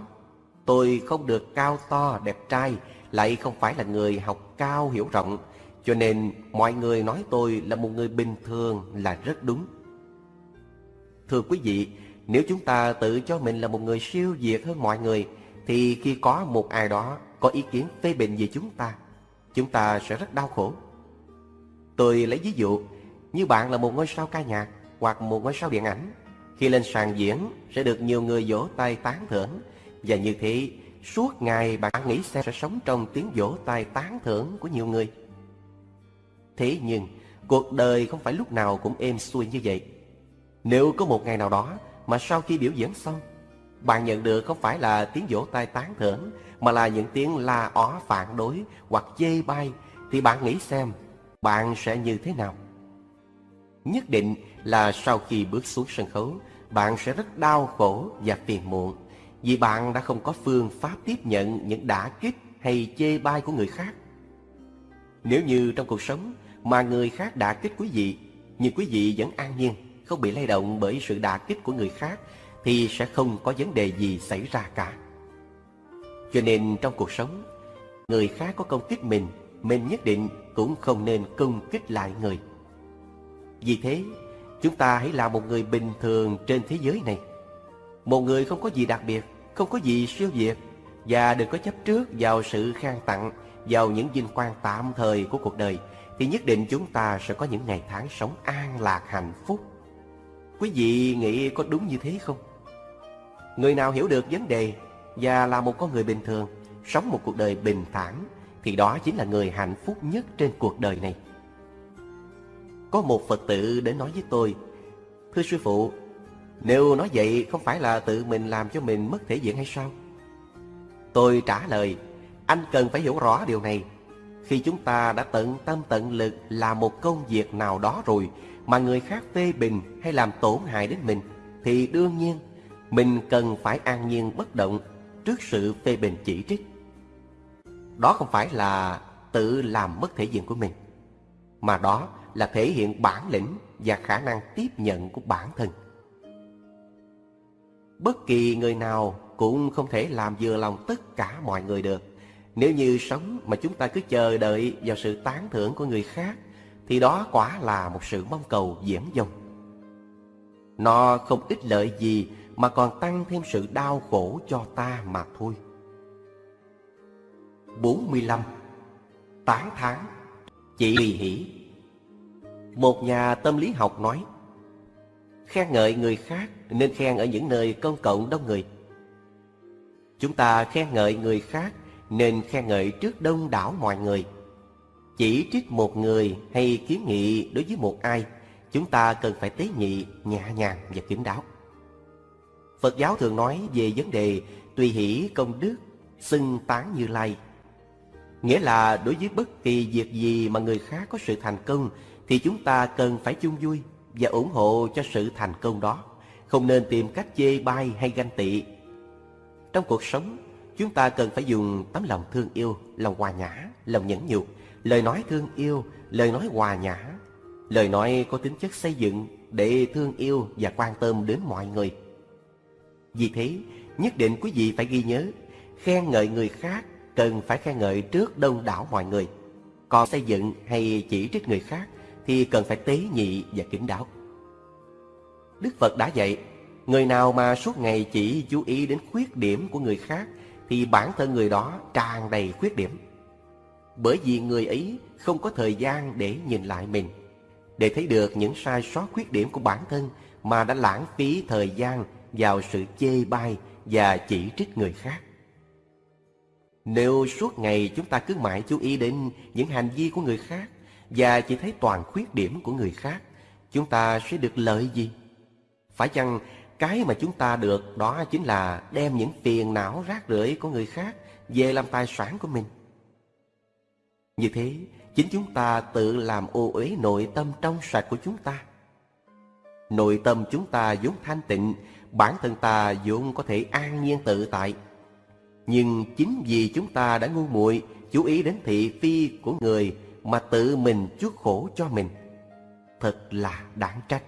tôi không được cao to, đẹp trai, lại không phải là người học cao hiểu rộng, cho nên mọi người nói tôi là một người bình thường là rất đúng. Thưa quý vị, nếu chúng ta tự cho mình là một người siêu việt hơn mọi người, thì khi có một ai đó có ý kiến phê bình về chúng ta, chúng ta sẽ rất đau khổ. Tôi lấy ví dụ, như bạn là một ngôi sao ca nhạc hoặc một ngôi sao điện ảnh, khi lên sàn diễn sẽ được nhiều người vỗ tay tán thưởng, và như thế suốt ngày bạn nghĩ xem sẽ sống trong tiếng vỗ tay tán thưởng của nhiều người. Thế nhưng, cuộc đời không phải lúc nào cũng êm xuôi như vậy. Nếu có một ngày nào đó mà sau khi biểu diễn xong, bạn nhận được không phải là tiếng vỗ tay tán thưởng, mà là những tiếng la ó phản đối hoặc chê bai, thì bạn nghĩ xem, bạn sẽ như thế nào? Nhất định là sau khi bước xuống sân khấu, bạn sẽ rất đau khổ và phiền muộn, vì bạn đã không có phương pháp tiếp nhận những đả kích hay chê bai của người khác. Nếu như trong cuộc sống mà người khác đả kích quý vị, nhưng quý vị vẫn an nhiên, không bị lay động bởi sự đả kích của người khác thì sẽ không có vấn đề gì xảy ra cả. Cho nên trong cuộc sống, người khác có công kích mình, mình nhất định cũng không nên công kích lại người. Vì thế, chúng ta hãy là một người bình thường trên thế giới này. Một người không có gì đặc biệt, không có gì siêu việt, và đừng có chấp trước vào sự khang tặng, vào những vinh quang tạm thời của cuộc đời, thì nhất định chúng ta sẽ có những ngày tháng sống an lạc hạnh phúc. Quý vị nghĩ có đúng như thế không? Người nào hiểu được vấn đề và là một con người bình thường, sống một cuộc đời bình thản, thì đó chính là người hạnh phúc nhất trên cuộc đời này. Có một Phật tử đến nói với tôi, Thưa sư phụ, nếu nói vậy không phải là tự mình làm cho mình mất thể diện hay sao? Tôi trả lời, anh cần phải hiểu rõ điều này. Khi chúng ta đã tận tâm tận lực làm một công việc nào đó rồi mà người khác phê bình hay làm tổn hại đến mình, thì đương nhiên mình cần phải an nhiên bất động trước sự phê bình chỉ trích. Đó không phải là tự làm mất thể diện của mình, mà đó là thể hiện bản lĩnh và khả năng tiếp nhận của bản thân. Bất kỳ người nào cũng không thể làm vừa lòng tất cả mọi người được. Nếu như sống mà chúng ta cứ chờ đợi vào sự tán thưởng của người khác, thì đó quả là một sự mong cầu diễn dông. Nó không ích lợi gì mà còn tăng thêm sự đau khổ cho ta mà thôi. 45. Tán thán Chỉ vì hỷ. Một nhà tâm lý học nói Khen ngợi người khác nên khen ở những nơi công cộng đông người. Chúng ta khen ngợi người khác nên khen ngợi trước đông đảo mọi người. Chỉ trích một người hay kiến nghị đối với một ai Chúng ta cần phải tế nhị, nhẹ nhàng và kín đáo. Phật giáo thường nói về vấn đề tùy hỷ công đức, xưng tán như lai. Nghĩa là đối với bất kỳ việc gì mà người khác có sự thành công thì chúng ta cần phải chung vui và ủng hộ cho sự thành công đó, không nên tìm cách chê bai hay ganh tị. Trong cuộc sống, chúng ta cần phải dùng tấm lòng thương yêu, lòng hòa nhã, lòng nhẫn nhục, lời nói thương yêu, lời nói hòa nhã, lời nói có tính chất xây dựng để thương yêu và quan tâm đến mọi người. Vì thế, nhất định quý vị phải ghi nhớ, khen ngợi người khác cần phải khen ngợi trước đông đảo mọi người. Còn xây dựng hay chỉ trích người khác thì cần phải tế nhị và kính đáo. Đức Phật đã dạy, người nào mà suốt ngày chỉ chú ý đến khuyết điểm của người khác thì bản thân người đó tràn đầy khuyết điểm. Bởi vì người ấy không có thời gian để nhìn lại mình, để thấy được những sai sót khuyết điểm của bản thân mà đã lãng phí thời gian vào sự chê bai và chỉ trích người khác. Nếu suốt ngày chúng ta cứ mãi chú ý đến những hành vi của người khác và chỉ thấy toàn khuyết điểm của người khác, chúng ta sẽ được lợi gì? Phải chăng cái mà chúng ta được đó chính là đem những phiền não rác rưởi của người khác về làm tài sản của mình? Như thế, chính chúng ta tự làm ô uế nội tâm trong sạch của chúng ta. Nội tâm chúng ta vốn thanh tịnh, bản thân ta vốn có thể an nhiên tự tại, nhưng chính vì chúng ta đã ngu muội chú ý đến thị phi của người mà tự mình chuốc khổ cho mình. Thật là đáng trách.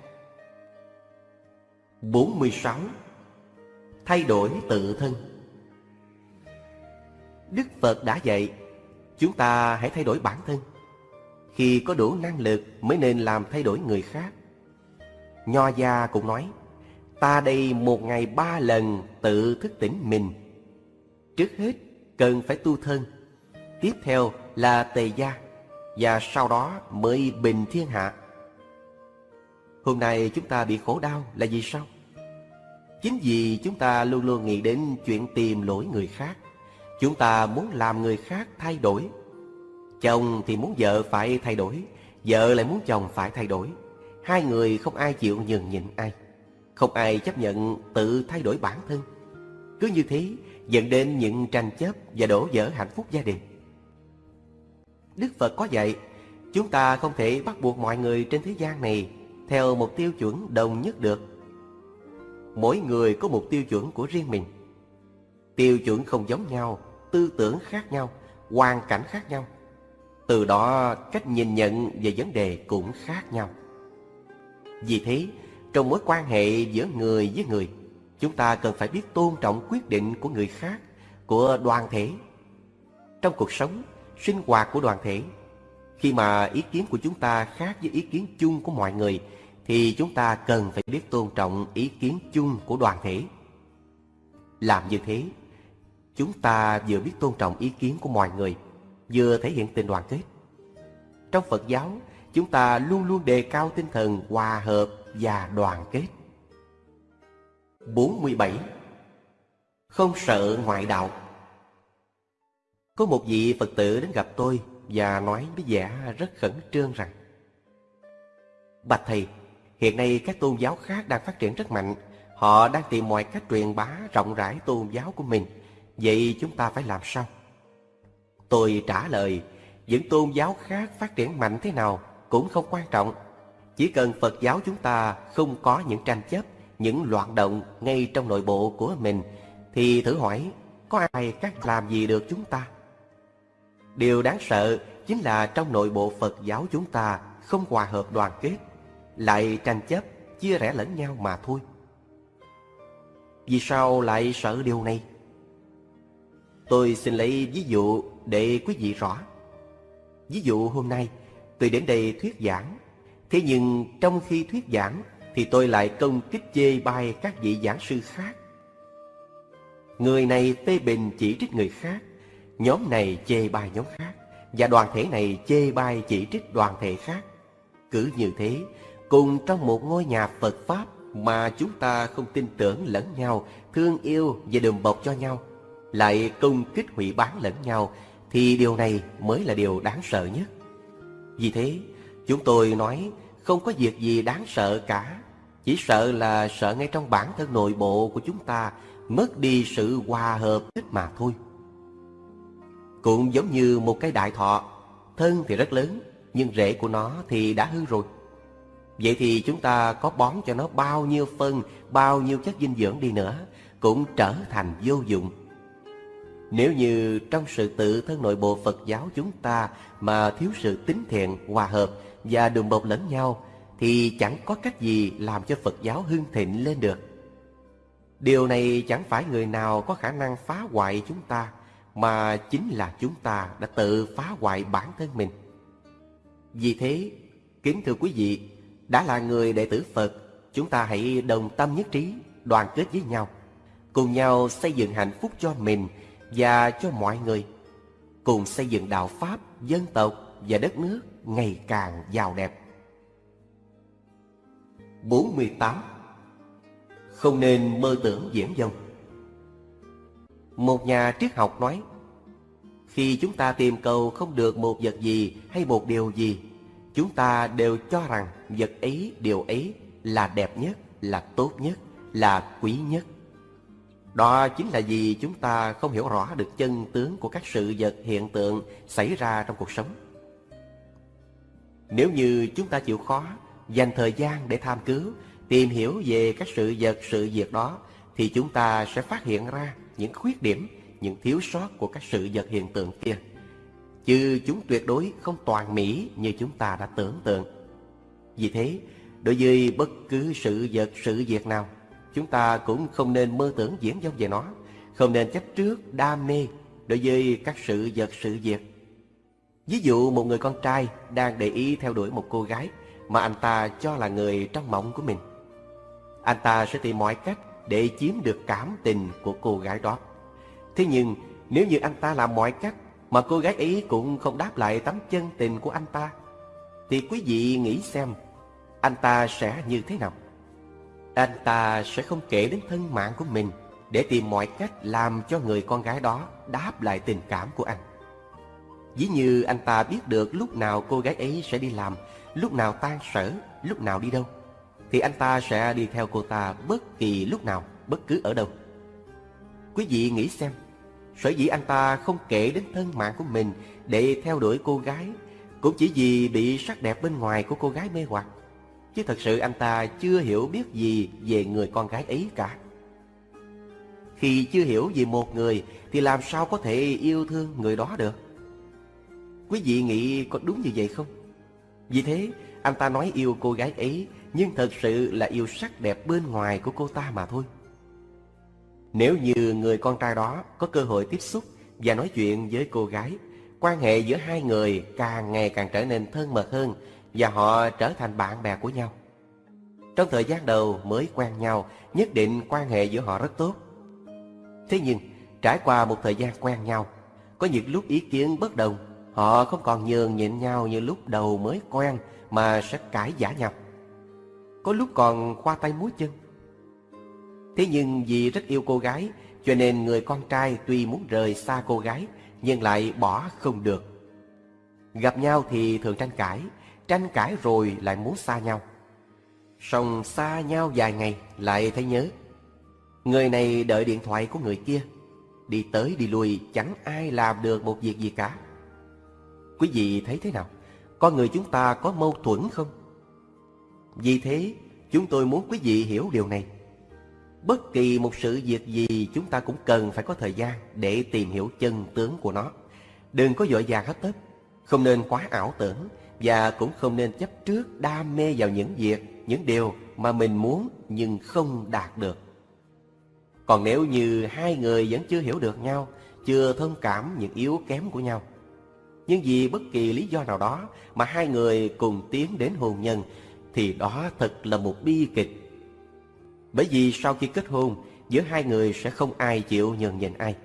46. Thay đổi tự thân Đức Phật đã dạy, chúng ta hãy thay đổi bản thân. Khi có đủ năng lực mới nên làm thay đổi người khác. Nho gia cũng nói, ta đây một ngày ba lần tự thức tỉnh mình Trước hết, cần phải tu thân. Tiếp theo là tề gia, Và sau đó mới bình thiên hạ. Hôm nay chúng ta bị khổ đau là vì sao? Chính vì chúng ta luôn luôn nghĩ đến chuyện tìm lỗi người khác. Chúng ta muốn làm người khác thay đổi. Chồng thì muốn vợ phải thay đổi, Vợ lại muốn chồng phải thay đổi. Hai người không ai chịu nhường nhịn ai. Không ai chấp nhận tự thay đổi bản thân. Cứ như thế dẫn đến những tranh chấp và đổ vỡ hạnh phúc gia đình. Đức Phật có dạy, chúng ta không thể bắt buộc mọi người trên thế gian này theo một tiêu chuẩn đồng nhất được. Mỗi người có một tiêu chuẩn của riêng mình. Tiêu chuẩn không giống nhau, tư tưởng khác nhau, hoàn cảnh khác nhau. Từ đó cách nhìn nhận về vấn đề cũng khác nhau. Vì thế, trong mối quan hệ giữa người với người, Chúng ta cần phải biết tôn trọng quyết định của người khác, của đoàn thể. Trong cuộc sống, sinh hoạt của đoàn thể. Khi mà ý kiến của chúng ta khác với ý kiến chung của mọi người, thì chúng ta cần phải biết tôn trọng ý kiến chung của đoàn thể. Làm như thế, chúng ta vừa biết tôn trọng ý kiến của mọi người, vừa thể hiện tình đoàn kết. Trong Phật giáo, chúng ta luôn luôn đề cao tinh thần hòa hợp và đoàn kết. 47. Không sợ ngoại đạo Có một vị Phật tử đến gặp tôi và nói với vẻ rất khẩn trương rằng Bạch Thầy, hiện nay các tôn giáo khác đang phát triển rất mạnh Họ đang tìm mọi cách truyền bá rộng rãi tôn giáo của mình Vậy chúng ta phải làm sao? Tôi trả lời Những tôn giáo khác phát triển mạnh thế nào cũng không quan trọng Chỉ cần Phật giáo chúng ta không có những tranh chấp những loạn động ngay trong nội bộ của mình Thì thử hỏi có ai khác làm gì được chúng ta? Điều đáng sợ chính là trong nội bộ Phật giáo chúng ta không hòa hợp đoàn kết Lại tranh chấp, chia rẽ lẫn nhau mà thôi Vì sao lại sợ điều này? Tôi xin lấy ví dụ để quý vị rõ. Ví dụ hôm nay tôi đến đây thuyết giảng, thế nhưng trong khi thuyết giảng thì tôi lại công kích chê bai các vị giảng sư khác. Người này phê bình chỉ trích người khác, nhóm này chê bai nhóm khác, và đoàn thể này chê bai chỉ trích đoàn thể khác. Cứ như thế, cùng trong một ngôi nhà Phật Pháp mà chúng ta không tin tưởng lẫn nhau, thương yêu và đùm bọc cho nhau, lại công kích hủy bán lẫn nhau thì điều này mới là điều đáng sợ nhất. Vì thế, chúng tôi nói không có việc gì đáng sợ cả, chỉ sợ là sợ ngay trong bản thân nội bộ của chúng ta mất đi sự hòa hợp thích mà thôi. Cũng giống như một cái đại thọ, thân thì rất lớn, nhưng rễ của nó thì đã hư rồi. Vậy thì chúng ta có bón cho nó bao nhiêu phân, bao nhiêu chất dinh dưỡng đi nữa, cũng trở thành vô dụng. Nếu như trong sự tự thân nội bộ Phật giáo chúng ta mà thiếu sự tín thiện, hòa hợp và đùm bọc lẫn nhau thì chẳng có cách gì làm cho Phật giáo hưng thịnh lên được. Điều này chẳng phải người nào có khả năng phá hoại chúng ta mà chính là chúng ta đã tự phá hoại bản thân mình. Vì thế, kính thưa quý vị, đã là người đệ tử Phật, chúng ta hãy đồng tâm nhất trí, đoàn kết với nhau, cùng nhau xây dựng hạnh phúc cho mình và cho mọi người cùng xây dựng đạo Pháp, dân tộc và đất nước ngày càng giàu đẹp. 48. Không nên mơ tưởng diễm dông Một nhà triết học nói Khi chúng ta tìm cầu không được một vật gì hay một điều gì Chúng ta đều cho rằng vật ấy, điều ấy là đẹp nhất, là tốt nhất, là quý nhất đó chính là vì chúng ta không hiểu rõ được chân tướng của các sự vật hiện tượng xảy ra trong cuộc sống. Nếu như chúng ta chịu khó, dành thời gian để tham cứu, tìm hiểu về các sự vật, sự việc đó, thì chúng ta sẽ phát hiện ra những khuyết điểm, những thiếu sót của các sự vật hiện tượng kia. Chứ chúng tuyệt đối không toàn mỹ như chúng ta đã tưởng tượng. Vì thế, đối với bất cứ sự vật, sự việc nào, Chúng ta cũng không nên mơ tưởng diễn dông về nó Không nên chấp trước đam mê Đối với các sự vật sự việc Ví dụ một người con trai đang để ý theo đuổi một cô gái mà anh ta cho là người trong mộng của mình. Anh ta sẽ tìm mọi cách để chiếm được cảm tình của cô gái đó. Thế nhưng nếu như anh ta làm mọi cách Mà cô gái ấy cũng không đáp lại tấm chân tình của anh ta Thì quý vị nghĩ xem Anh ta sẽ như thế nào? Anh ta sẽ không kể đến thân mạng của mình để tìm mọi cách làm cho người con gái đó đáp lại tình cảm của anh. Dĩ như anh ta biết được lúc nào cô gái ấy sẽ đi làm, lúc nào tan sở, lúc nào đi đâu, thì anh ta sẽ đi theo cô ta bất kỳ lúc nào, bất cứ ở đâu. Quý vị nghĩ xem, sở dĩ anh ta không kể đến thân mạng của mình để theo đuổi cô gái, cũng chỉ vì bị sắc đẹp bên ngoài của cô gái mê hoặc. Chứ thật sự anh ta chưa hiểu biết gì về người con gái ấy cả Khi chưa hiểu về một người Thì làm sao có thể yêu thương người đó được Quý vị nghĩ có đúng như vậy không? Vì thế anh ta nói yêu cô gái ấy Nhưng thật sự là yêu sắc đẹp bên ngoài của cô ta mà thôi Nếu như người con trai đó có cơ hội tiếp xúc Và nói chuyện với cô gái Quan hệ giữa hai người càng ngày càng trở nên thân mật hơn và họ trở thành bạn bè của nhau. Trong thời gian đầu mới quen nhau, nhất định quan hệ giữa họ rất tốt. Thế nhưng, trải qua một thời gian quen nhau, có những lúc ý kiến bất đồng, họ không còn nhường nhịn nhau như lúc đầu mới quen mà sẽ cãi giả nhau. Có lúc còn khoa tay múa chân. Thế nhưng vì rất yêu cô gái, cho nên người con trai tuy muốn rời xa cô gái, nhưng lại bỏ không được. Gặp nhau thì thường tranh cãi, tranh cãi rồi lại muốn xa nhau. Song xa nhau vài ngày lại thấy nhớ. Người này đợi điện thoại của người kia, đi tới đi lui chẳng ai làm được một việc gì cả. Quý vị thấy thế nào? Con người chúng ta có mâu thuẫn không? Vì thế, chúng tôi muốn quý vị hiểu điều này. Bất kỳ một sự việc gì chúng ta cũng cần phải có thời gian để tìm hiểu chân tướng của nó. Đừng có vội vàng hấp tấp, không nên quá ảo tưởng và cũng không nên chấp trước đam mê vào những việc, những điều mà mình muốn nhưng không đạt được. Còn nếu như hai người vẫn chưa hiểu được nhau, chưa thông cảm những yếu kém của nhau, nhưng vì bất kỳ lý do nào đó mà hai người cùng tiến đến hôn nhân thì đó thật là một bi kịch bởi vì sau khi kết hôn, giữa hai người sẽ không ai chịu nhường nhịn ai.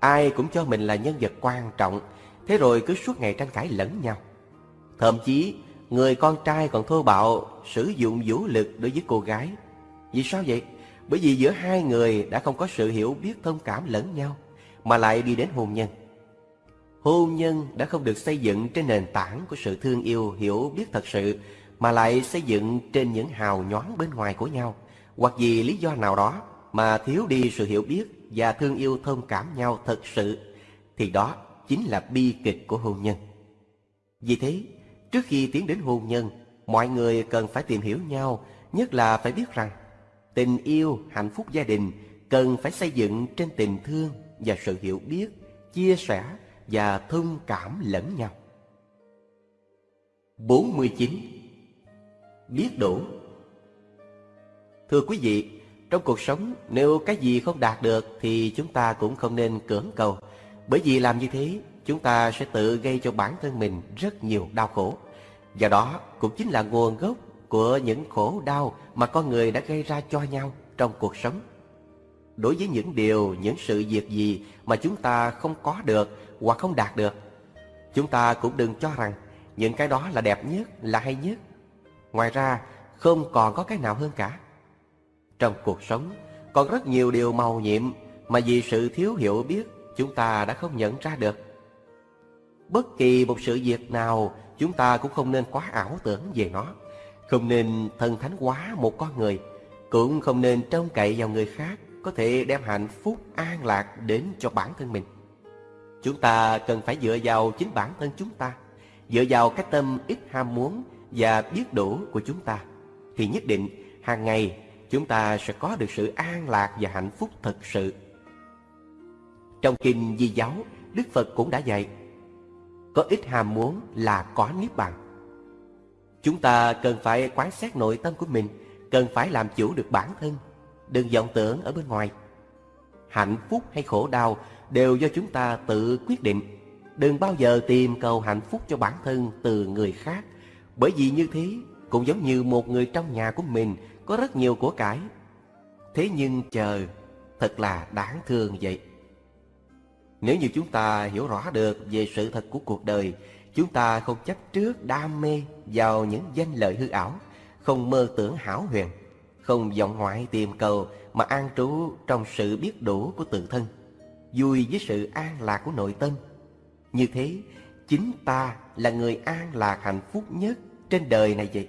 Ai cũng cho mình là nhân vật quan trọng, thế rồi cứ suốt ngày tranh cãi lẫn nhau. Thậm chí, người con trai còn thô bạo sử dụng vũ lực đối với cô gái. Vì sao vậy? Bởi vì giữa hai người đã không có sự hiểu biết thông cảm lẫn nhau, mà lại đi đến hôn nhân. Hôn nhân đã không được xây dựng trên nền tảng của sự thương yêu, hiểu biết thật sự, mà lại xây dựng trên những hào nhoáng bên ngoài của nhau, hoặc vì lý do nào đó mà thiếu đi sự hiểu biết và thương yêu thông cảm nhau thật sự, thì đó chính là bi kịch của hôn nhân. Vì thế, trước khi tiến đến hôn nhân, mọi người cần phải tìm hiểu nhau, nhất là phải biết rằng tình yêu, hạnh phúc gia đình cần phải xây dựng trên tình thương và sự hiểu biết, chia sẻ và thông cảm lẫn nhau. 49. Biết đủ Thưa quý vị, trong cuộc sống nếu cái gì không đạt được thì chúng ta cũng không nên cưỡng cầu. Bởi vì làm như thế, chúng ta sẽ tự gây cho bản thân mình rất nhiều đau khổ. Và đó cũng chính là nguồn gốc của những khổ đau mà con người đã gây ra cho nhau trong cuộc sống. Đối với những điều, những sự việc gì mà chúng ta không có được hoặc không đạt được, chúng ta cũng đừng cho rằng những cái đó là đẹp nhất, là hay nhất. Ngoài ra, không còn có cái nào hơn cả. Trong cuộc sống còn rất nhiều điều màu nhiệm mà vì sự thiếu hiểu biết chúng ta đã không nhận ra được. Bất kỳ một sự việc nào chúng ta cũng không nên quá ảo tưởng về nó. Không nên thân thánh quá một con người, cũng không nên trông cậy vào người khác có thể đem hạnh phúc an lạc đến cho bản thân mình. Chúng ta cần phải dựa vào chính bản thân chúng ta, dựa vào cái tâm ít ham muốn và biết đủ của chúng ta, thì nhất định hàng ngày chúng ta sẽ có được sự an lạc và hạnh phúc thật sự. Trong kinh Di giáo, Đức Phật cũng đã dạy, có ít ham muốn là có niết bàn. Chúng ta cần phải quán xét nội tâm của mình, cần phải làm chủ được bản thân, đừng vọng tưởng ở bên ngoài. Hạnh phúc hay khổ đau đều do chúng ta tự quyết định. Đừng bao giờ tìm cầu hạnh phúc cho bản thân từ người khác, bởi vì như thế cũng giống như một người trong nhà của mình có rất nhiều của cải. Thế nhưng chờ, thật là đáng thương vậy. Nếu như chúng ta hiểu rõ được về sự thật của cuộc đời, chúng ta không chấp trước đam mê vào những danh lợi hư ảo, không mơ tưởng hảo huyền, không vọng ngoại tìm cầu mà an trú trong sự biết đủ của tự thân, vui với sự an lạc của nội tâm. Như thế, chính ta là người an lạc hạnh phúc nhất trên đời này vậy.